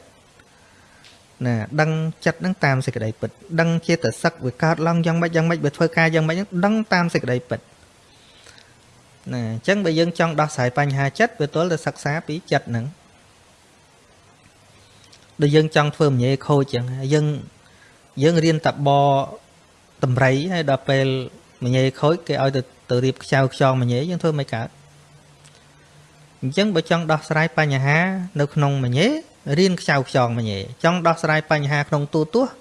ណាដឹងចិត្តហ្នឹងតាមសេចក្តីពិតដឹងចេតសិកវាកើតឡើងយ៉ាងម៉េចយ៉ាងម៉េចវាធ្វើការយ៉ាងម៉េចហ្នឹងដឹងតាមសេចក្តីពិតណាអញ្ចឹងបើយើងចង់ដោះស្រាយបញ្ហាចិត្តវាទល់តែសិក្សាពីចិត្តហ្នឹង ដូចយើងចង់ធ្វើមញេខូចអញ្ចឹងយើងយើងរៀនតបតម្រៃហើយដល់ពេលមញេខូចគេឲ្យទៅទៅរៀបខ្ចៅខ្យងមញេយើងធ្វើមិនកើតអញ្ចឹងបើចង់ដោះស្រាយបញ្ហា នៅក្នុងមញេរៀនខ្ចៅខ្យងមញេចង់ដោះស្រាយបញ្ហាក្នុងទូទាស់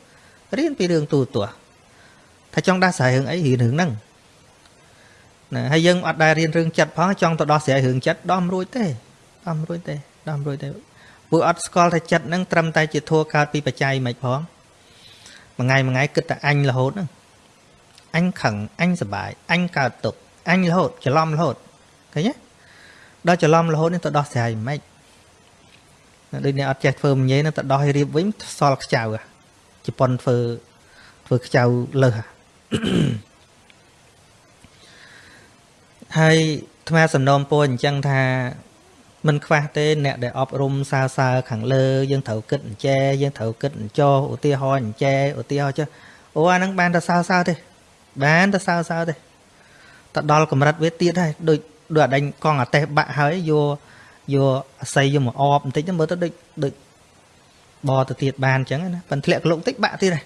រៀនពីរឿងទូទាស់ថាចង់ដោះស្រាយរឿងអីរៀនរឿងហ្នឹងណាហើយយើងអត់ដែលរៀនរឿងចិត្តផងចង់ទៅដោះស្រាយរឿងចិត្តដោះមិនរួចទេដោះមិនរួចទេដោះមិនរួចទេ ពួកអត់ស្គាល់ថាចិត្តហ្នឹងត្រឹមតែជាធัวកើតពីបច្ច័យមិនផងមួយថ្ងៃមួយថ្ងៃគិតតែអញរហូតហ្នឹងអញខឹងអញសបាយអញកើតទុកអញរហូតច្រឡំរហូតឃើញទេដល់ច្រឡំរហូតនេះទៅដោះស្រាយមិនដូចអ្នកអត់ចេះធ្វើមញេនឹងទៅដោះឲ្យរៀបវិញសល់ខ្ចៅជប៉ុនធ្វើធ្វើខ្ចៅលើសហើយថ្មសំណូមពរអញ្ចឹងថា មិនខ្វះទេអ្នកដែលអប់រំសើសើខាងលើយើងត្រូវគិតអញ្ចែយើងត្រូវគិតអញ្ចោឧទាហរណ៍អញ្ចែឧទាហរណ៍ចុះអូអាហ្នឹងបានតែសើសើទេបានតែសើសើទេទៅដល់កម្រិតវាទៀតហើយដូចដូចអដេញកង់អាតេះបាក់ហើយយកយកអាស័យយកមកអបបន្តិចមើលទៅដូចដូចបទៅទៀតបានអញ្ចឹងណាប៉ុន្តែធ្លាក់ក្លុកតិចបាក់ទៀតហើយ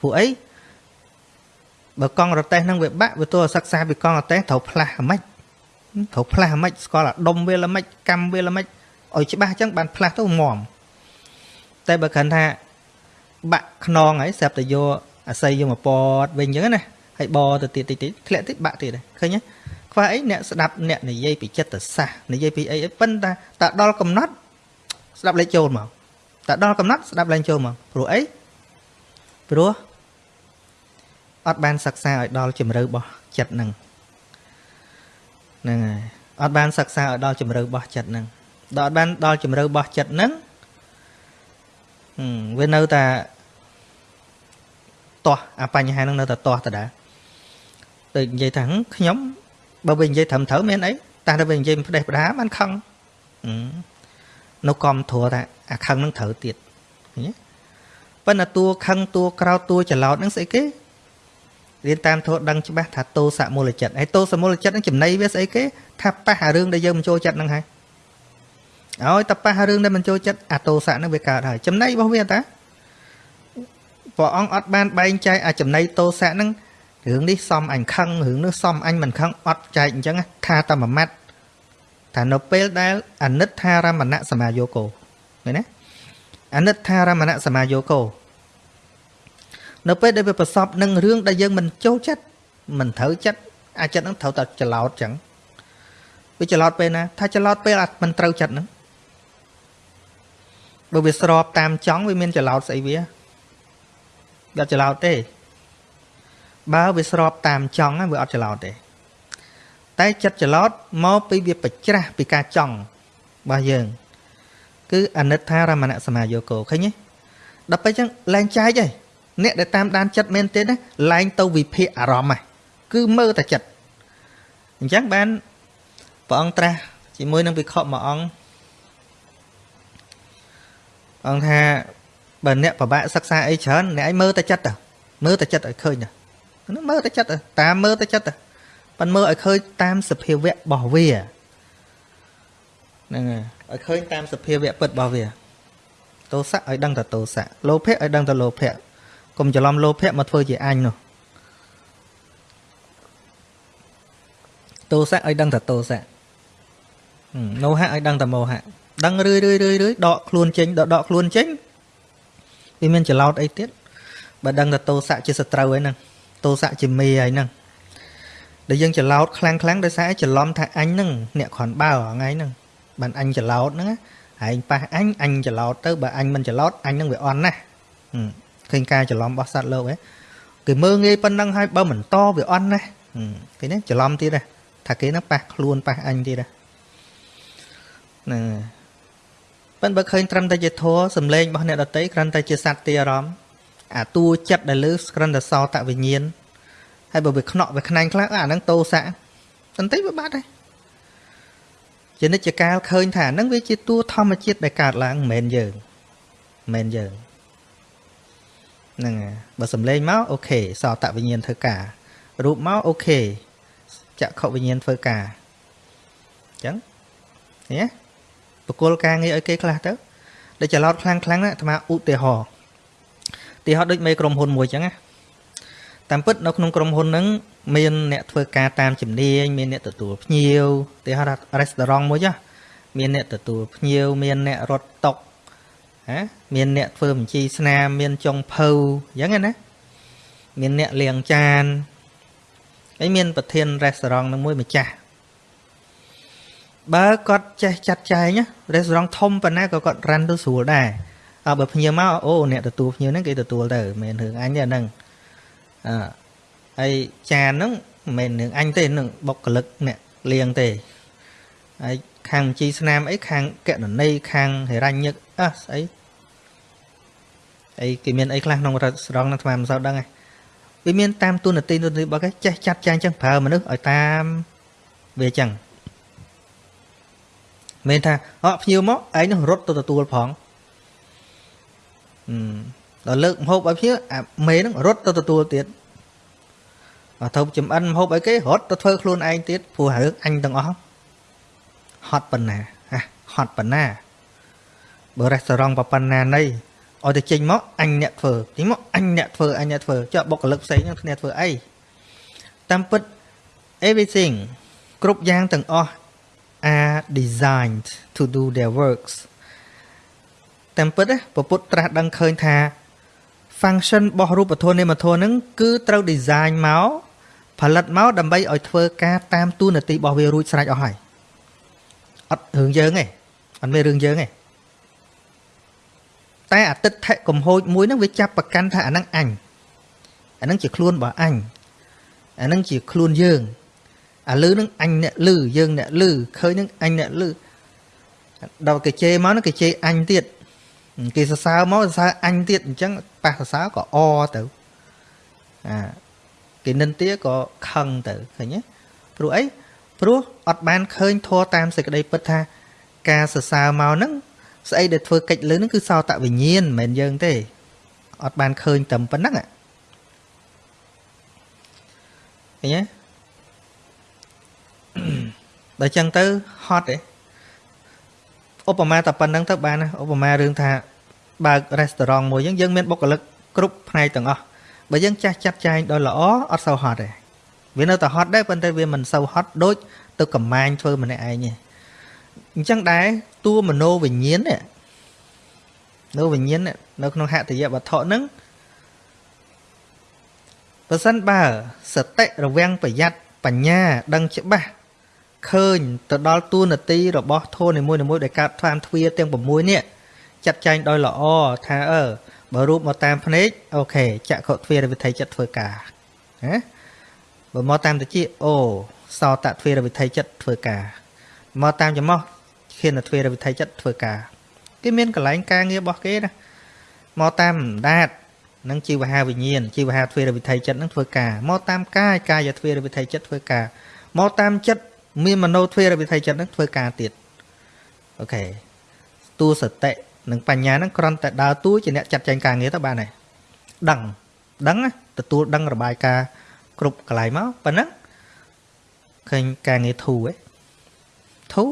ព្រោះអីបើកង់រទេះហ្នឹងវាបាក់វាទោះសិក្សាពីកង់រទេះត្រូវផ្លាស់អាម៉េច ត្រូវផ្លាស់អាម៉េចស្គាល់អាដុំវាល្មិចកម្មវាល្មិចឲ្យច្បាស់អញ្ចឹងបានផ្លាស់ទៅងំតែបើគ្រាន់ថាបាក់ខ្នងហើយស្រាប់តែយកអាស័យយកមកពតវិញអញ្ចឹងណាហើយបទៅទៀតតិចតិចធ្លាក់តិចបាក់ទៀតឃើញទេខ្វះអីអ្នកស្ដាប់អ្នកនិយាយពីចិត្តសាស្ត្រនិយាយពីអីអីប៉ុន្តែតដល់កំណត់ស្ដាប់លេចចូលមកតដល់កំណត់ស្ដាប់ឡើងចូលមកព្រោះអីព្រោះអត់បានសិក្សាឲ្យដល់ជំរឿរបស់ចិត្តនឹង ហ្នឹងហើយអត់បានសិក្សាឲ្យដល់ជំរឿរបស់ចិត្តនឹងដល់អត់បានដល់ជំរឿរបស់ចិត្តនឹងវានៅតែទាស់អាបញ្ហានឹងនៅតែទាស់តដែរដូចនិយាយថាខ្ញុំបើវិញនិយាយត្រឹមត្រូវមានអីតែទៅវិញនិយាយផ្ដេសផ្ដាបានខឹងនៅកំធัวថាអាខឹងនឹងត្រូវទៀតឃើញទេប៉ុន្តែតួខឹងតួក្រោតតួច្រឡោតនឹងស្អីគេ រៀនតាមធម៌ដឹងច្បាស់ថាតោសមូលចិត្តហើយតោសមូលចិត្តនឹងចំណៃវាស្អីគេថាប៉ះអារឿងដែលយើងមិនចូលចិត្តនឹងហើយឲ្យតែប៉ះរឿងដែលមិនចូលចិត្តអាតោសៈនឹងវាកើតហើយចំណៃរបស់វាតាព្រះអង្គអត់បានបែងចែកអាចំណៃតោសៈនឹងរឿងនេះសំអញខឹងរឿងនោះសំអញមិនខឹងអត់ចែកអញ្ចឹងថាតែមួយម៉ាត់ថានៅពេលដែលអនិច្ចារមណៈសមាយោគោឃើញណាអនិច្ចារមណៈសមាយោគោ នៅពេលដែលវាប្រសពនឹងរឿងដែលយើងមិនចូលចិត្តមិនត្រូវចិត្តអាចិត្តនឹងត្រូវតែច្រឡោតចឹងវាច្រឡោតពេលណាថាច្រឡោតពេលមិនត្រូវចិត្តហ្នឹងបើវាស្របតាមចង់វាមានច្រឡោតស្អីវាអត់ច្រឡោតទេបើវាស្របតាមចង់វាអត់ច្រឡោតទេ តែចិត្តច្រឡោតមកពីវាប្រច្រាស់ពីការចង់របស់យើង គឺអនិច្ចារមណសមាយោគោឃើញទេដល់ពេលចឹងលែងចែកឯង អ្នកដែលតាមដានចិត្តមែនទេណាលែងទៅវិភាគអារម្មណ៍ហ្នឹងគឺមើលតែចិត្តអញ្ចឹងបានព្រះអង្គត្រាស់ជាមួយនឹងវិខមួយអង្គអង្គថាបើអ្នកពិបាកសិក្សាអីច្រើនអ្នកឯងមើលតែចិត្តទៅមើលតែចិត្តឲ្យឃើញទៅហ្នឹងមើលតែចិត្តទៅតាមមើលតែចិត្តទៅប៉ិនមើលឲ្យឃើញតាមសភាវៈរបស់វាហ្នឹងហើយឲ្យឃើញតាមសភាវៈពិតរបស់វាទោសៈឲ្យដឹងតែទោសៈលោភៈឲ្យដឹងតែលោភៈ កុំច្រឡំលោភៈមកធ្វើជាអញនោះទោសៈឲ្យដឹងតែទោសៈមោហៈឲ្យដឹងតែមោហៈដឹងរឿយរឿយរឿយរឿយដកខ្លួនចេញដកដកខ្លួនចេញវាមានច្រឡោតអីទៀតបើដឹងតែទោសៈជាសត្រូវហើយហ្នឹងទោសៈជាមេហើយហ្នឹងដែលយើងច្រឡោតខ្លាំងខ្លាំងដោយសារច្រឡំថាអញហ្នឹងអ្នកគ្រាន់បើថ្ងៃហ្នឹងបានអញច្រឡោតហ្នឹងឯងប៉ះអញអញច្រឡោតទៅបើអញមិនច្រឡោតអញនឹងវាអន់ណាស់ ឃើញការច្រឡំរបស់សត្វលោកហ៎គេមើងងាយប៉ុណ្ណឹងហើយបើមិនតវាអន់ណាគេនេះច្រឡំទៀតណាថាគេហ្នឹងប៉ះខ្លួនប៉ះអញទៀតណាហ្នឹងប៉ុន្តែបើឃើញត្រឹមតែជាធัวសំឡេងរបស់អ្នកដតីគ្រាន់តែជាសត្វទីអារម្មណ៍អាតួចិត្តដែលលើគ្រាន់តែសោតវិញ្ញាណហើយបើវាខ្នក់វាខ្នែងខ្លះអាហ្នឹងតោសៈបន្តិចវាបាត់ហើយជានិច្ចកាលឃើញថាហ្នឹងវាជាតួធម្មជាតិដែលកើតឡើងមិនមែនយើងមិនមែនយើង ហ្នឹងហើយបើសំឡេងមកអូខេសោតវិញ្ញាណធ្វើការរូបមកអូខេចក្ខុវិញ្ញាណធ្វើការអញ្ចឹងឃើញទេបកគលការងារឲ្យគេខ្លះទៅដែលច្រឡោតខ្លាំងខ្លាំងណាអាត្មាឧទាហរណ៍ឧទាហរណ៍ដូចមេក្រុមហ៊ុនមួយអញ្ចឹងណាតាមពិតនៅក្នុងក្រុមហ៊ុនហ្នឹងមានអ្នកធ្វើការតាមជំនាញមានអ្នកទទួលភ្ញៀវឧទាហរណ៍ restaurant មួយចាមានអ្នកទទួលភ្ញៀវមានអ្នករត់តុក ហ៎មានអ្នកធ្វើបញ្ជីស្នាមមានចុងភៅអញ្ចឹងណាមានអ្នកលាងចានហើយមានប្រធាន restaurant នឹងមួយម្ចាស់បើគាត់ចេះចាត់ចែង restaurant ធំប៉ុណ្ណាក៏គាត់រ៉ាន់ទៅស្រួលដែរអើបើភ្ញៀវមកអូអ្នកទទួលភ្ញៀវហ្នឹងគេទទួលទៅមិនមែនរឿងអញទេហ្នឹងអឺហើយចានហ្នឹងមិនមែនរឿងអញទេនឹងបុគ្គលិកអ្នកលៀងទេហើយ ខាងបញ្ជីស្នាមអីខាងកណន័យខាងហិរញ្ញិកអះស្អីអីគេមានអីខ្លះក្នុងរត់ស្រង់ហ្នឹងថ្មមិនសូវដឹងទេវាមានតាមទូនាទីទូនាទីរបស់គេចេះចាត់ចែងចឹងប្រើមនុស្សឲ្យតាមវាចឹងមិនថាអត់ភ្ញៀវមកឯងនឹងរត់ទៅទទួលផងដល់លើកម្ហូបឲ្យភ្ញៀវអាមេនឹងរត់ទៅទទួលទៀតបើទៅចំអិនម្ហូបឲ្យគេរត់ទៅធ្វើខ្លួនឯងទៀតព្រោះរឿងអញទាំងអស់ ហត់ប៉ុណ្ណាហ่ะហត់ប៉ុណ្ណាបើរេស្តូរ៉ង់ប៉ុណ្ណាណីឲ្យទៅចេញមកអញអ្នកធ្វើចេញមកអញអ្នកធ្វើអញអ្នកធ្វើចុះបុគ្គលិកផ្សេងនឹងគ្នាធ្វើអីតាមពិត everything គ្រប់យ៉ាងទាំងអស់ are designed to do their works តាមពិតពពុទ្ធត្រាស់ដឹងឃើញថា function របស់រូបធម៌នាមធម៌ហ្នឹងគឺត្រូវ design មកផលិតមកដើម្បីឲ្យធ្វើការតាមទូនាទីរបស់វារួចស្រេចអស់ហើយ អត់រឿងយើងទេអត់មានរឿងយើងទេតែអតិថិកំហូចមួយហ្នឹងវាចាប់ប្រកាន់ថាអាហ្នឹងអញអាហ្នឹងជាខ្លួនរបស់អញអាហ្នឹងជាខ្លួនយើងអាលឺនឹងអញអ្នកលឺយើងអ្នកលឺឃើញនឹងអញអ្នកលឺដល់គេជេរមកនឹងគេជេរអញទៀតគេសរសើរមកសរសើរអញទៀតអញ្ចឹងប៉ះសរសើរក៏អទៅអាគេនិន្ទាក៏ខឹងទៅឃើញទេព្រោះអី ព្រោះអត់បានឃើញធัวតាមសេចក្តីពិតថា ការសរសើរមកហ្នឹងស្អីដែលធ្វើកិច្ចលើហ្នឹងគឺសោតវិញ្ញាណមិនមែនយើងទេអត់បានឃើញតែប៉ុណ្្នឹងឃើញទេដល់ចឹងទៅហត់ទេឧបមាតែប៉ុណ្្នឹងទៅបានណាឧបមារឿងថាបើករេស្តូរ៉ង់មួយយើងយើងមានបុគ្គលិកគ្រប់ផ្នែកទាំងអស់បើយើងចាស់ចាត់ចែងដោយល្អអត់សូវហត់ទេ វានៅតែហត់ដែរប៉ុន្តែវាមិនសូវហត់ដូចទៅកំមាញធ្វើម្នាក់ឯងទេអញ្ចឹងដែរតួមโนវិញ្ញាណនេះនៅវិញ្ញាណនៅក្នុងហតិយវត្ថុហ្នឹងបើសិនបើសតិរវាំងប្រយ័ត្នបញ្ញាដឹងច្បាស់ឃើញទៅដល់តួនាទីរបស់ធននីមួយៗដែលកើតថ្លានទ្វាទាំង6នេះចាត់ចែងដោយល្អថាអឺបើរូបមកតាមភ្នែកអូខេចក្ខុទ្វារវិធ័យចិត្តធ្វើការណា បើមកតាមតិចអូសោតទ្វារវិធ័យចិត្តធ្វើការមកតាមចំោះខៀនទ្វារវិធ័យចិត្តធ្វើការគេមានកន្លែងការងាររបស់គេណាមកតាមដាតនឹងជីវហាវិញ្ញាណជីវហាទ្វារវិធ័យចិត្តនឹងធ្វើការមកតាមកាយកាយទ្វារវិធ័យចិត្តធ្វើការមកតាមចិត្តមានមโนទ្វេរវិធ័យចិត្តនឹងធ្វើការទៀតអូខេតួសតិនិងបញ្ញានឹងគ្រាន់តែដើរតួជាអ្នកចាត់ចែងការងារទៅបានហើយដឹងដឹងទទួលដឹងរបាយការណ៍ គ្រប់កន្លែងមកប៉ុណ្ណឹងឃើញការងារធូឯធូ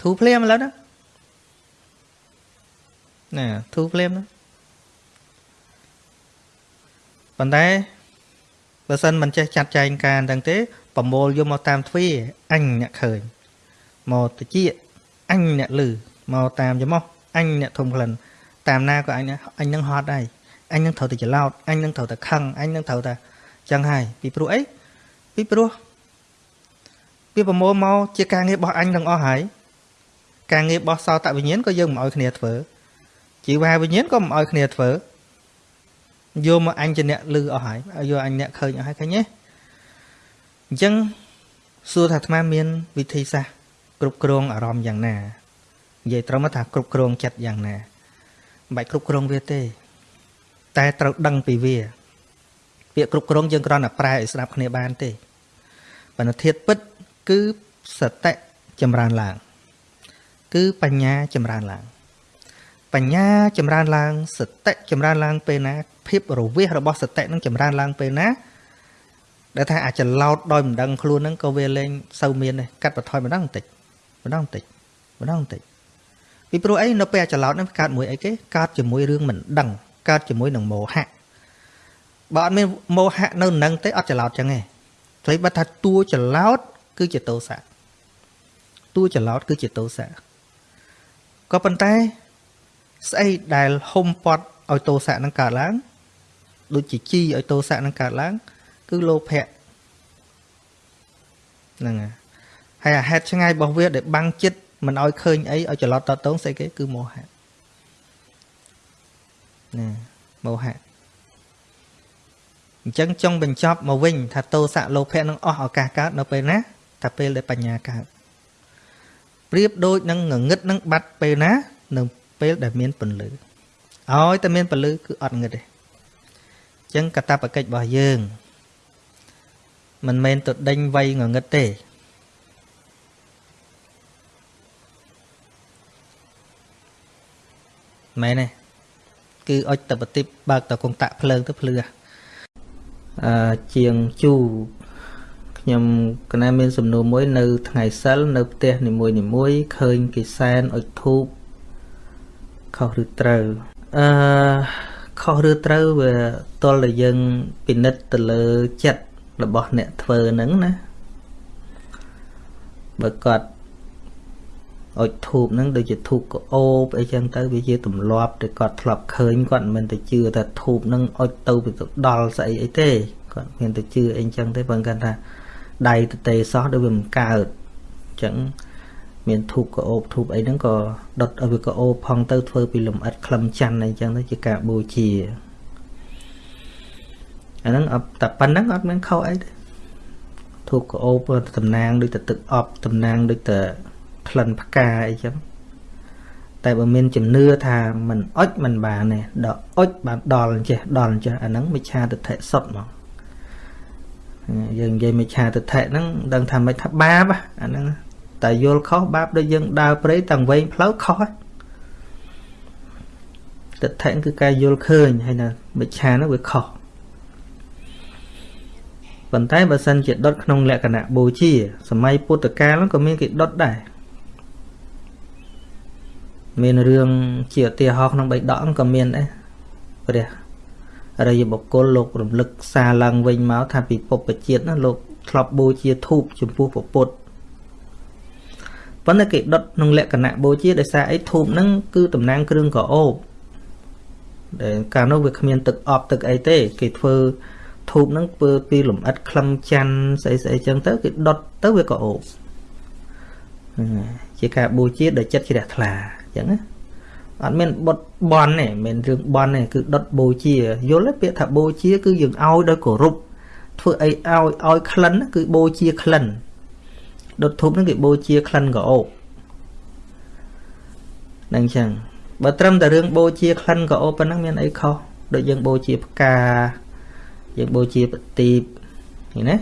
ធូភ្លាមឥឡូវណាណាធូភ្លាមណាប៉ុន្តែបើសិនមិនចេះចាត់ចែងការទាំងទេប្រមូលយកមកតាមទ្វាអញអ្នកឃើញមកតិចអញអ្នកលឺមកតាមច្មោះអញអ្នកធំក្លិនតាមណាក៏អញអញនឹងហត់ដែរ អញនឹងត្រូវតែច្រឡោតអញនឹងត្រូវតែខឹងអញនឹងត្រូវតែចឹងហើយពីព្រោះអីពីព្រោះវាប្រមូលមកជាការងាររបស់អញទាំងអស់ហើយការងាររបស់សោតវិញ្ញាណក៏យើងមិនអោយគ្នាធ្វើជីវ៉ាវិញ្ញាណក៏មិនអោយគ្នាធ្វើយកមកអញជាអ្នកលឺអស់ហើយយកអញអ្នកឃើញអស់ហើយឃើញទេអញ្ចឹងសួរថាអាត្មាមានវិធីសាស្ត្រគ្រប់គ្រងអារម្មណ៍យ៉ាងណានិយាយត្រឹមថាគ្រប់គ្រងចិត្តយ៉ាងណាមិនបាច់គ្រប់គ្រងវាទេ តែត្រូវដឹងពីវា ពាក្យគ្រប់គ្រងយើងគ្រាន់តែប្រែឲ្យស្ដាប់គ្នាបានទេបណ្ឌធាតពិត គឺសតិចម្រើនឡើង គឺបញ្ញាចម្រើនឡើង បញ្ញាចម្រើនឡើងសតិចម្រើនឡើងពេលណាភាពរវិះរបស់សតិនឹងចម្រើនឡើងពេលណាដែលថាអាចឡោតដោយមិនដឹងខ្លួនហ្នឹងក៏វាលែងសូវមានដែរកាត់បន្ថយម្ដងបន្តិចម្ដងបន្តិចម្ដងបន្តិចពីព្រោះអីនៅពេលអាចឡោតហ្នឹងកើតមួយអីគេកើតជាមួយរឿងមិនដឹង កើតជាមួយនឹងមោហៈបើអត់មានមោហៈនៅនឹងទេអត់ច្រឡោតចឹងទេព្រៃបាត់ថាតួច្រឡោតគឺជាតោសៈតួច្រឡោតគឺជាតោសៈក៏ប៉ុន្តែស្អីដែលហុំពត់ឲ្យតោសៈនឹងកើតឡើង ដូចជាជីឲ្យតោសៈនឹងកើតឡើង គឺលោភៈហ្នឹងហើយអាហេតុឆ្ងាយរបស់វាដែលបាំងចិត្តមិនឲ្យឃើញអីឲ្យច្រឡោតតតងស្អីគេគឺមោហៈ ណាមោហៈអញ្ចឹងចុងបញ្ចប់មកវិញថាតោសៈលោភៈនឹងអស់ឱកាសកើតនៅពេលណាថាពេលដែលបញ្ញាកើតប្រៀបដូចនឹងងងឹតនឹងបាត់ពេលណានៅពេលដែលមានពន្លឺឲ្យតែមានពន្លឺគឺអត់ងឹតទេអញ្ចឹងកតបកិច្ចរបស់យើងមិនមែនទៅដេញវៃងងឹតទេមែនទេ គឺអុចតបតិបបើកតកងតាក់ភ្លើងទៅភ្លឺអឺជាងជូខ្ញុំកណាមានសំណួរមួយនៅថ្ងៃសិលនៅផ្ទះនីមួយនីមួយឃើញគេសែនអុចធូបខុសឬត្រូវអឺខុសឬត្រូវវាតលតែយើងពិនិត្យទៅលើចិត្តរបស់អ្នកធ្វើហ្នឹងណាបើគាត់ អុចធូបហ្នឹងដូចជាធូបកោបអីចឹងទៅវាជាទម្លាប់ដែលគាត់ធ្លាប់ឃើញគាត់មិនមែនទៅជឿថាធូបហ្នឹងអុចទៅទៅដល់ស្អីអីទេគាត់មានទៅជឿអីចឹងទេបើគាត់ថាដៃទៅទេសោះដូចវាមិនកើតចឹងមានធូបកោបធូបអីហ្នឹងក៏ដុតឲ្យវាកោបផងទៅធ្វើពីលំអិតក្លឹមច័ន្ទអីចឹងទៅជាការបូជាអាហ្នឹងតែប៉ុណ្្នឹងអត់មានខុសអីទេធូបកោបតំណាងដូចទៅទឹកអប់តំណាងដូចទៅ ក្លិនផ្កាអីចឹងតែបើមានជំនឿថាមិនអុចមិនបានទេដល់អុចបានដល់អញ្ចេះដល់អញ្ចេះអាហ្នឹងមិច្ឆាទិដ្ឋិសុទ្ធហ្មងយើងនិយាយមិច្ឆាទិដ្ឋិហ្នឹងដឹងថាមិនថាបាបអាហ្នឹងតែយល់ខុសបាបដូចយើងដើរព្រៃទាំងវែងផ្លូវខុសទិដ្ឋិគឺការយល់ឃើញហើយណាមិច្ឆាហ្នឹងវាខុសប៉ុន្តែបើសិនជាដុតក្នុងលក្ខណៈបូជាសម័យពុទ្ធកាលក៏មានគេដុតដែរ មានរឿងជាឧទាហរណ៍ក្នុងបៃដកក៏មានដែរព្រះអរិយបុគ្គលលោករំលឹកសារឡើងវិញមកថាពីពុព្វជាតិណាលោកធ្លាប់បូជាធូបចំពោះពុទ្ធប៉ុន្តែគេដុតក្នុងលក្ខណៈបូជាដោយសារអីធូបហ្នឹងគឺតំណាងគ្រឿងកោបដែលកាលនោះវាគ្មានទឹកអប់ទឹកអីទេ គេធ្វើធូបហ្នឹងធ្វើពីលំអិតក្លឹមច័ន្ទស្អីស្អីចឹងទៅគេដុតទៅវាកោបជាការបូជាដោយចិត្តជ្រះថ្លាអញ្ចឹងណាអត់មានបុតបន់ទេមិនរឿងបន់ទេគឺដុតបូជាយល់ទេពាក្យថាបូជា គឺយើងឲ្យដោយគោរពធ្វើអីឲ្យឲ្យក្លិនគឺបូជាក្លិនដុតធូបហ្នឹងគេបូជាក្លិនក៏អូបនឹងអញ្ចឹងបើត្រឹមតែរឿងបូជាក្លិនក៏អូបប៉ុណ្ណឹងមានអីខុសដូចយើងបូជាផ្កាយើងបូជាប្រទីបឃើញណា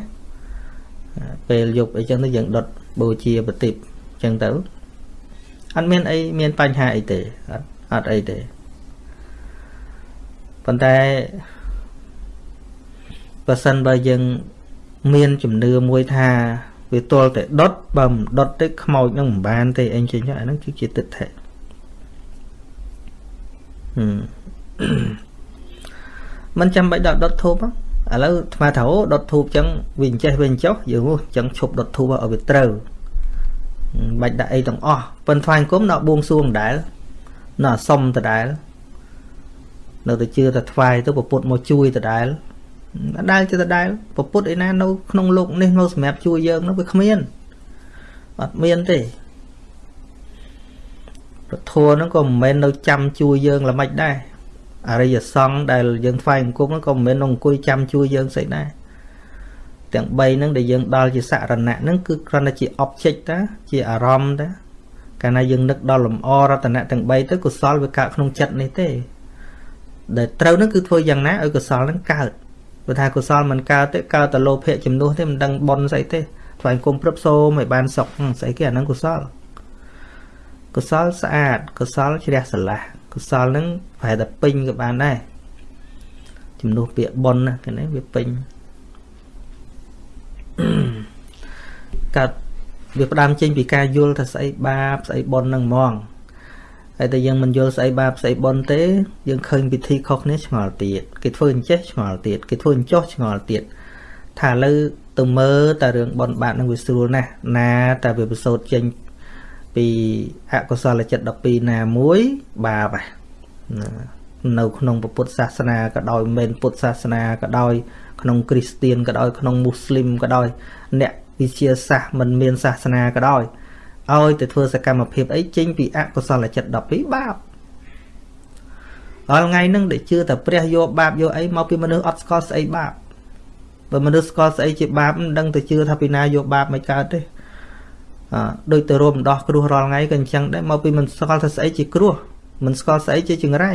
ពេលយប់អីចឹងទៅយើងដុតបូជាប្រទីបអញ្ចឹងទៅ អត់មានអីមានបញ្ហាអីទេអត់អត់អីទេប៉ុន្តែបើសិនបើយើងមានជំនឿមួយថាវាទល់តែដុតបើមិនដុតទេខ្មោចនឹងមិនបានទេអីចឹងអាហ្នឹងគឺជាទិដ្ឋិមិនចាំបាច់ដល់ដុតធូបឥឡូវថ្មថាអូដុតធូបចឹងវាអញ្ចេះវាអញ្ចោះយើងចឹងឈប់ដុតធូបឲ្យវាត្រូវ បាច់ដាក់អីទាំងអស់ប៉ុន្តែថ្វាយអង្គមនៅបួងសួងដែរនៅសុំដដែលនៅតែជឿតែថ្វាយទៅពពុទ្ធមកជួយដដែលដដែលទៅដដែលពពុទ្ធឯណានៅក្នុងលោកនេះនៅសម្រាប់ជួយយើងនោះវាគ្មានអត់មានទេប្រធัวហ្នឹងក៏មិនមែននៅចាំជួយយើងល្មិចដែរអរិយសង្ឃដែលយើងថ្វាយអង្គមហ្នឹងក៏មិនមែននៅអង្គុយចាំជួយយើងស្អីដែរ ទាំង3ហ្នឹងដែលយើងដល់ជាសរណៈហ្នឹងគឺគ្រាន់តែជា object តាជាអារម្មណ៍តាកាលណាយើងនឹកដល់លំអរតនៈទាំង3ទៅកុសលវាកើតក្នុងចិត្តនេះទេដែលត្រូវនឹងគឺធ្វើយ៉ាងណាឲ្យកុសលនឹងកើតព្រោះថាកុសលមិនកើតទេកើតតែលោភៈជំនួសទេមិនដឹងបនស្អីទេថ្វាយគុំព្រឹបសូមឲ្យបានសុខស្អីគេអាហ្នឹងកុសលកុសលស្អាតកុសលជ្រះស្រឡះកុសលហ្នឹងប្រហែលតែពេញក៏បានដែរជំនួសពាក្យបនណាគេនេះវាពេញ កាត់វាផ្ដើមចេញពីការយល់ថាស្អីបាបស្អីបុណ្យនឹងហ្មងហើយតែយើងមិនយល់ស្អីបាបស្អីបុណ្យទេ យើងឃើញពិធីខុសគ្នាឆ្ងល់ទៀតគេធ្វើអញ្ចេះឆ្ងល់ទៀតគេធ្វើអញ្ចោះឆ្ងល់ទៀតថាឥឡូវទៅមើលតែរឿងបុណ្យបាបនឹងវាស្រួលណាស់ណាតែវាប្រសូតចេញពីអកុសលចិត្ត12ណាមួយបាបនៅក្នុងពុទ្ធសាសនាក៏ដោយមិនពុទ្ធសាសនាក៏ដោយ ក្នុងគ្រីស្ទៀនក៏ដោយក្នុងមូស្លីមក៏ដោយអ្នកវិជាសាសមិនមានសាសនាក៏ដោយឲ្យទៅធ្វើសកម្មភាពអីចេញពីអកុសលចិត្ត12បាបដល់ថ្ងៃហ្នឹងដែលជឿតែព្រះយកបាបយកអីមកពីមនុស្សអត់ស្គាល់ស្អីបាបបើមនុស្សស្គាល់ស្អីជាបាបមិនដឹងទៅជឿថាពីណាយកបាបមិនកើតទេអឺដូចទៅរួមដោះគ្រោះរាល់ថ្ងៃក៏អញ្ចឹងដែរមកពីមិនស្គាល់ថាស្អីជាគ្រោះមិនស្គាល់ស្អីជាចង្រៃ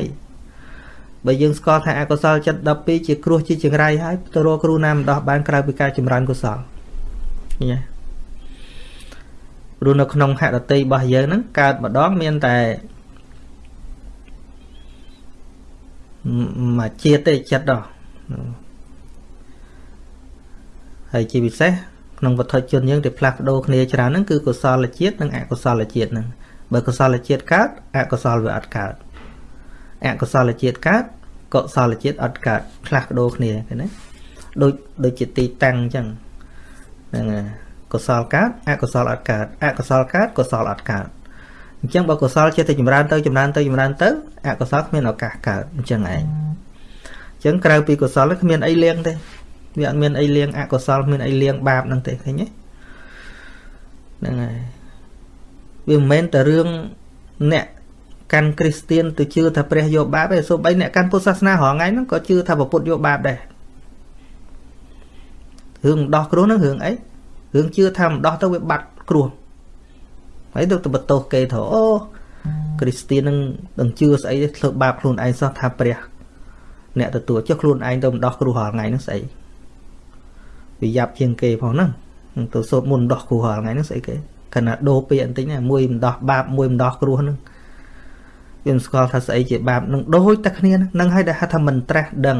បើយើងស្គាល់ថាអកុសលចិត្ត12ជាគ្រោះជាចង្រៃហើយទៅរកគ្រូណាមិនដោះបានក្រៅពីការចម្រើនកុសលឃើញទេព្រោះនៅក្នុងហត្តតីរបស់យើងហ្នឹងកើតម្ដងមានតែមួយជាតិទេចិត្តដល់ហើយជាពិសេសក្នុងវត្ថុជនយើងដែលផ្លាស់ប្ដូរគ្នាច្រើនហ្នឹងគឺកុសលជាតិនិងអកុសលជាតិហ្នឹងបើកុសលជាតិកើតអកុសលវាអត់កើត អកុសលជាតិកើតកុសលជាតិអត់កើតផ្លាស់ប្ដូរគ្នាឃើញទេដូចដូចជាទីតាំងអញ្ចឹងហ្នឹងហើយកុសលកើតអកុសលអត់កើតអកុសលកើតកុសលអត់កើតអញ្ចឹងបើកុសលចេះតែចម្រើនទៅចម្រើនទៅចម្រើនទៅអកុសលគ្មានឱកាសកើតអញ្ចឹងឯងអញ្ចឹងក្រៅពីកុសលគ្មានអីលៀងទេវាអត់មានអីលៀងអកុសលគ្មានអីលៀងបាបហ្នឹងទេឃើញទេហ្នឹងហើយវាមិនមែនតែរឿងអ្នក កាន់គ្រីស្ទៀនទៅជឿថាព្រះយកបាបទេសូម្បីអ្នកកាន់ពុទ្ធសាសនារហងៃហ្នឹងក៏ជឿថាពុទ្ធយកបាបដែររឿងដោះគ្រោះហ្នឹងរឿងអីរឿងជឿថាមិនដោះទៅវាបាត់គ្រោះហើយទៅទៅបន្ទោសគេថាអូគ្រីស្ទៀននឹងនឹងជឿស្អីធ្វើបាបខ្លួនឯងសោះថាព្រះ អ្នកទទួលចុះខ្លួនឯងទៅមិនដោះគ្រោះរាល់ថ្ងៃហ្នឹងស្អីវាយ៉ាប់ជាងគេផងហ្នឹងទៅសូត្រមុនដោះគ្រោះរាល់ថ្ងៃហ្នឹងស្អីគេខណៈដូរពាក្យបន្តិចណាមួយមិនដោះបាបមួយមិនដោះគ្រោះហ្នឹង វាមិនស្គាល់ថាស្អីជាបាបនឹងដូចតែគ្នាហ្នឹងហើយដែលហៅថាមិនត្រាស់ដឹង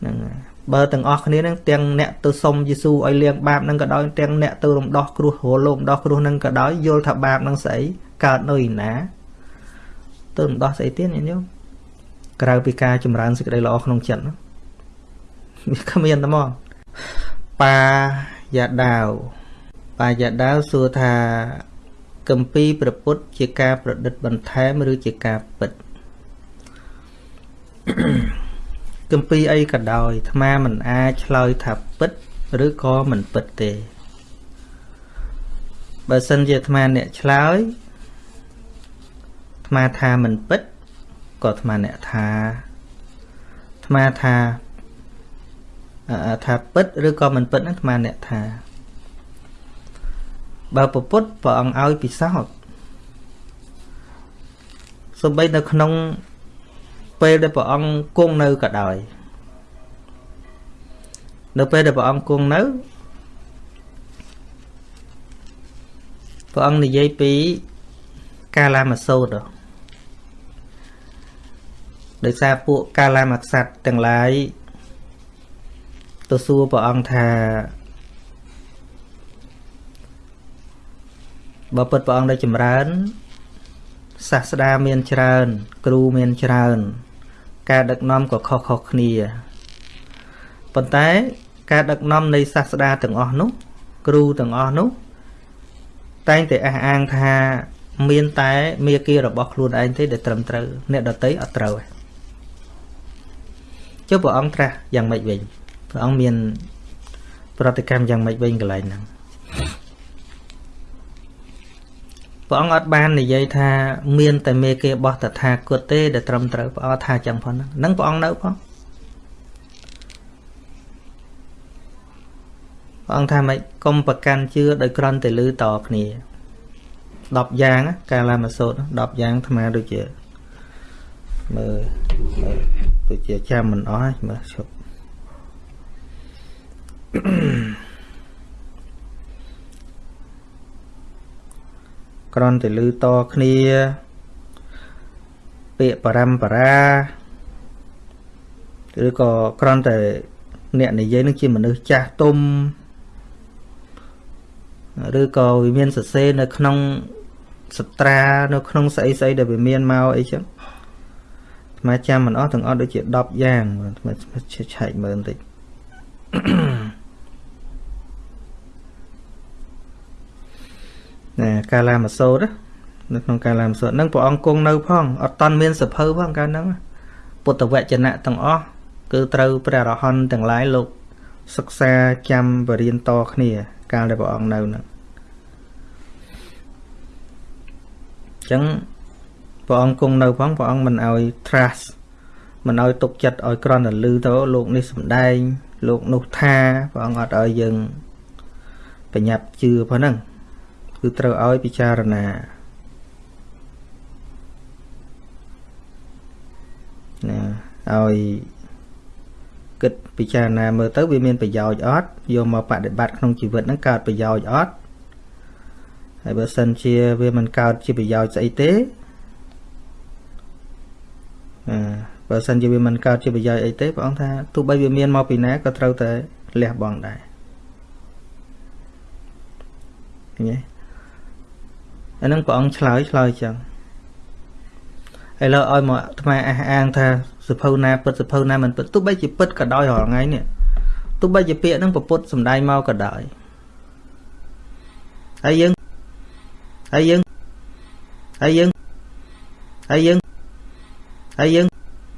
ហ្នឹងហើយបើទាំងអស់គ្នានឹងទាំងអ្នកទៅសុំយេស៊ូឲ្យលាងបាបនឹងក៏ដោយទាំងអ្នកទៅរំដោះគ្រោះរលោមដោះគ្រោះនឹងក៏ដោយយល់ថាបាបនឹងស្អីកើតនៅឯណាទៅរំដោះស្អីទៀតញាតិញោមក្រៅពីការចម្រើនសេចក្តីល្អក្នុងចិត្តវាគ្មានតែមកបាយ៉ាដាវបាយ៉ាដាវសួរថា កម្ពីប្រពុតជាការប្រឌិតបន្ថែមឬជាការពិត Mm-hmm. គម្ពីរអីក៏ដោយអាត្មាមិនអាចឆ្លើយថាពិតឬក៏មិនពិតទេបើសិនជាអាត្មាអ្នកឆ្លើយអាត្មាថាមិនពិតក៏អាត្មាអ្នកថាអាត្មាថាថាពិតឬក៏មិនពិតហ្នឹងអាត្មាអ្នកថា បើពពុទ្ធព្រះអង្គឲ្យពិសោធន៍សំបីនៅក្នុងពេលដែលព្រះអង្គគង់នៅក៏ដោយនៅពេលដែលព្រះអង្គគង់នៅព្រះអង្គនិយាយពីកាលាមសោតដោយសារពួកកាលាមក្សត្រទាំងឡាយទៅសួរព្រះអង្គថា បើពិតព្រះអង្គដែលចម្រើនសាស្តាមានច្រើន គ្រូមានច្រើន ការដឹកនាំក៏ខុសៗគ្នាប៉ុន្តែការដឹកនាំនៃសាស្តាទាំងអស់នោះគ្រូទាំងអស់នោះតែងតែអះអាងថាមានតែមេគារបស់ខ្លួនឯងទេដែលត្រឹមត្រូវអ្នកដតីអត់ត្រូវទេចុះព្រះអង្គត្រាស់យ៉ាងម៉េចវិញព្រះអង្គមាន ប្រតិកម្មយ៉ាងម៉េចវិញកន្លែងហ្នឹង ព្រះអង្គអត់បាននិយាយថាមានតែមេគេបោះតថាគតទេដែលត្រឹមត្រូវព្រះអង្គថាចឹងផងហ្នឹងព្រះអង្គនៅផងព្រះអង្គថាម៉េចកុំប្រកាន់ជឿដោយក្រន់តែលឺតគ្នា10យ៉ាងណាកាលាមកសូត្រ10យ៉ាងអាត្មាដូចជាមើលមើលដូចជាចាំមិនអស់ហើយមើលឈប់ ក្រន់តែលឺតគ្នា ពាក្យបរមបរាឬក៏ក្រន់តែអ្នកនិយាយនឹងជាមនុស្សចាស់ទុំឬក៏វាមានសរសេរនៅក្នុងសត្រានៅក្នុងស្អីស្អីដែលវាមានមកអីចឹងអាត្មាចាំមិនអស់ទាំងអស់ដូចជា10យ៉ាងអាត្មាឆែកមើលបន្តិច ណែកាលាមសូត្រនៅក្នុងកាលាមសូត្រហ្នឹងព្រះអង្គគង់នៅផងអត់តន់មានសភៅផងកាលហ្នឹងពុទ្ធវចនៈទាំងអស់គឺត្រូវព្រះរហន្តទាំងឡាយលោកសិក្សាចាំបរៀនតគ្នា កាលដែលព្រះអង្គនៅហ្នឹងអញ្ចឹងព្រះអង្គគង់នៅផងព្រះអង្គមិនឲ្យ trust មិនឲ្យទុកចិត្តឲ្យក្រន់តែលឺទៅលោកនេះសំដែង លោកនោះថាព្រះអង្គអត់ឲ្យយើង បញ្ញាប់ជឿប៉ុណ្ណឹង គឺត្រូវឲ្យពិចារណាណាឲ្យគិតពិចារណាមើលទៅវាមានប្រយោជន៍អត់យកមកបដិបត្តិក្នុងជីវិតហ្នឹងកើតប្រយោជន៍អត់ហើយបើសិនជាវាមិនកើតជាប្រយោជន៍ស្អីទេអឺបើសិនជាវាមិនកើតជាប្រយោជន៍អីទេព្រះអង្គថាទោះបីវាមានមកពីណាក៏ត្រូវតែលះបង់ដែរឃើញទេ អាហ្នឹងព្រះអង្គឆ្លើយឆ្លើយចឹងឥឡូវឲ្យមកអាត្មាអះអាងថាសភៅណាពិតសភៅណាមិនពិតទោះបីជាពិតក៏ដោយរាល់ថ្ងៃនេះទោះបីជាពាក្យហ្នឹងពុទ្ធសំដែងមកក៏ដោយហើយយើងហើយយើងហើយយើងហើយយើងហើយយើង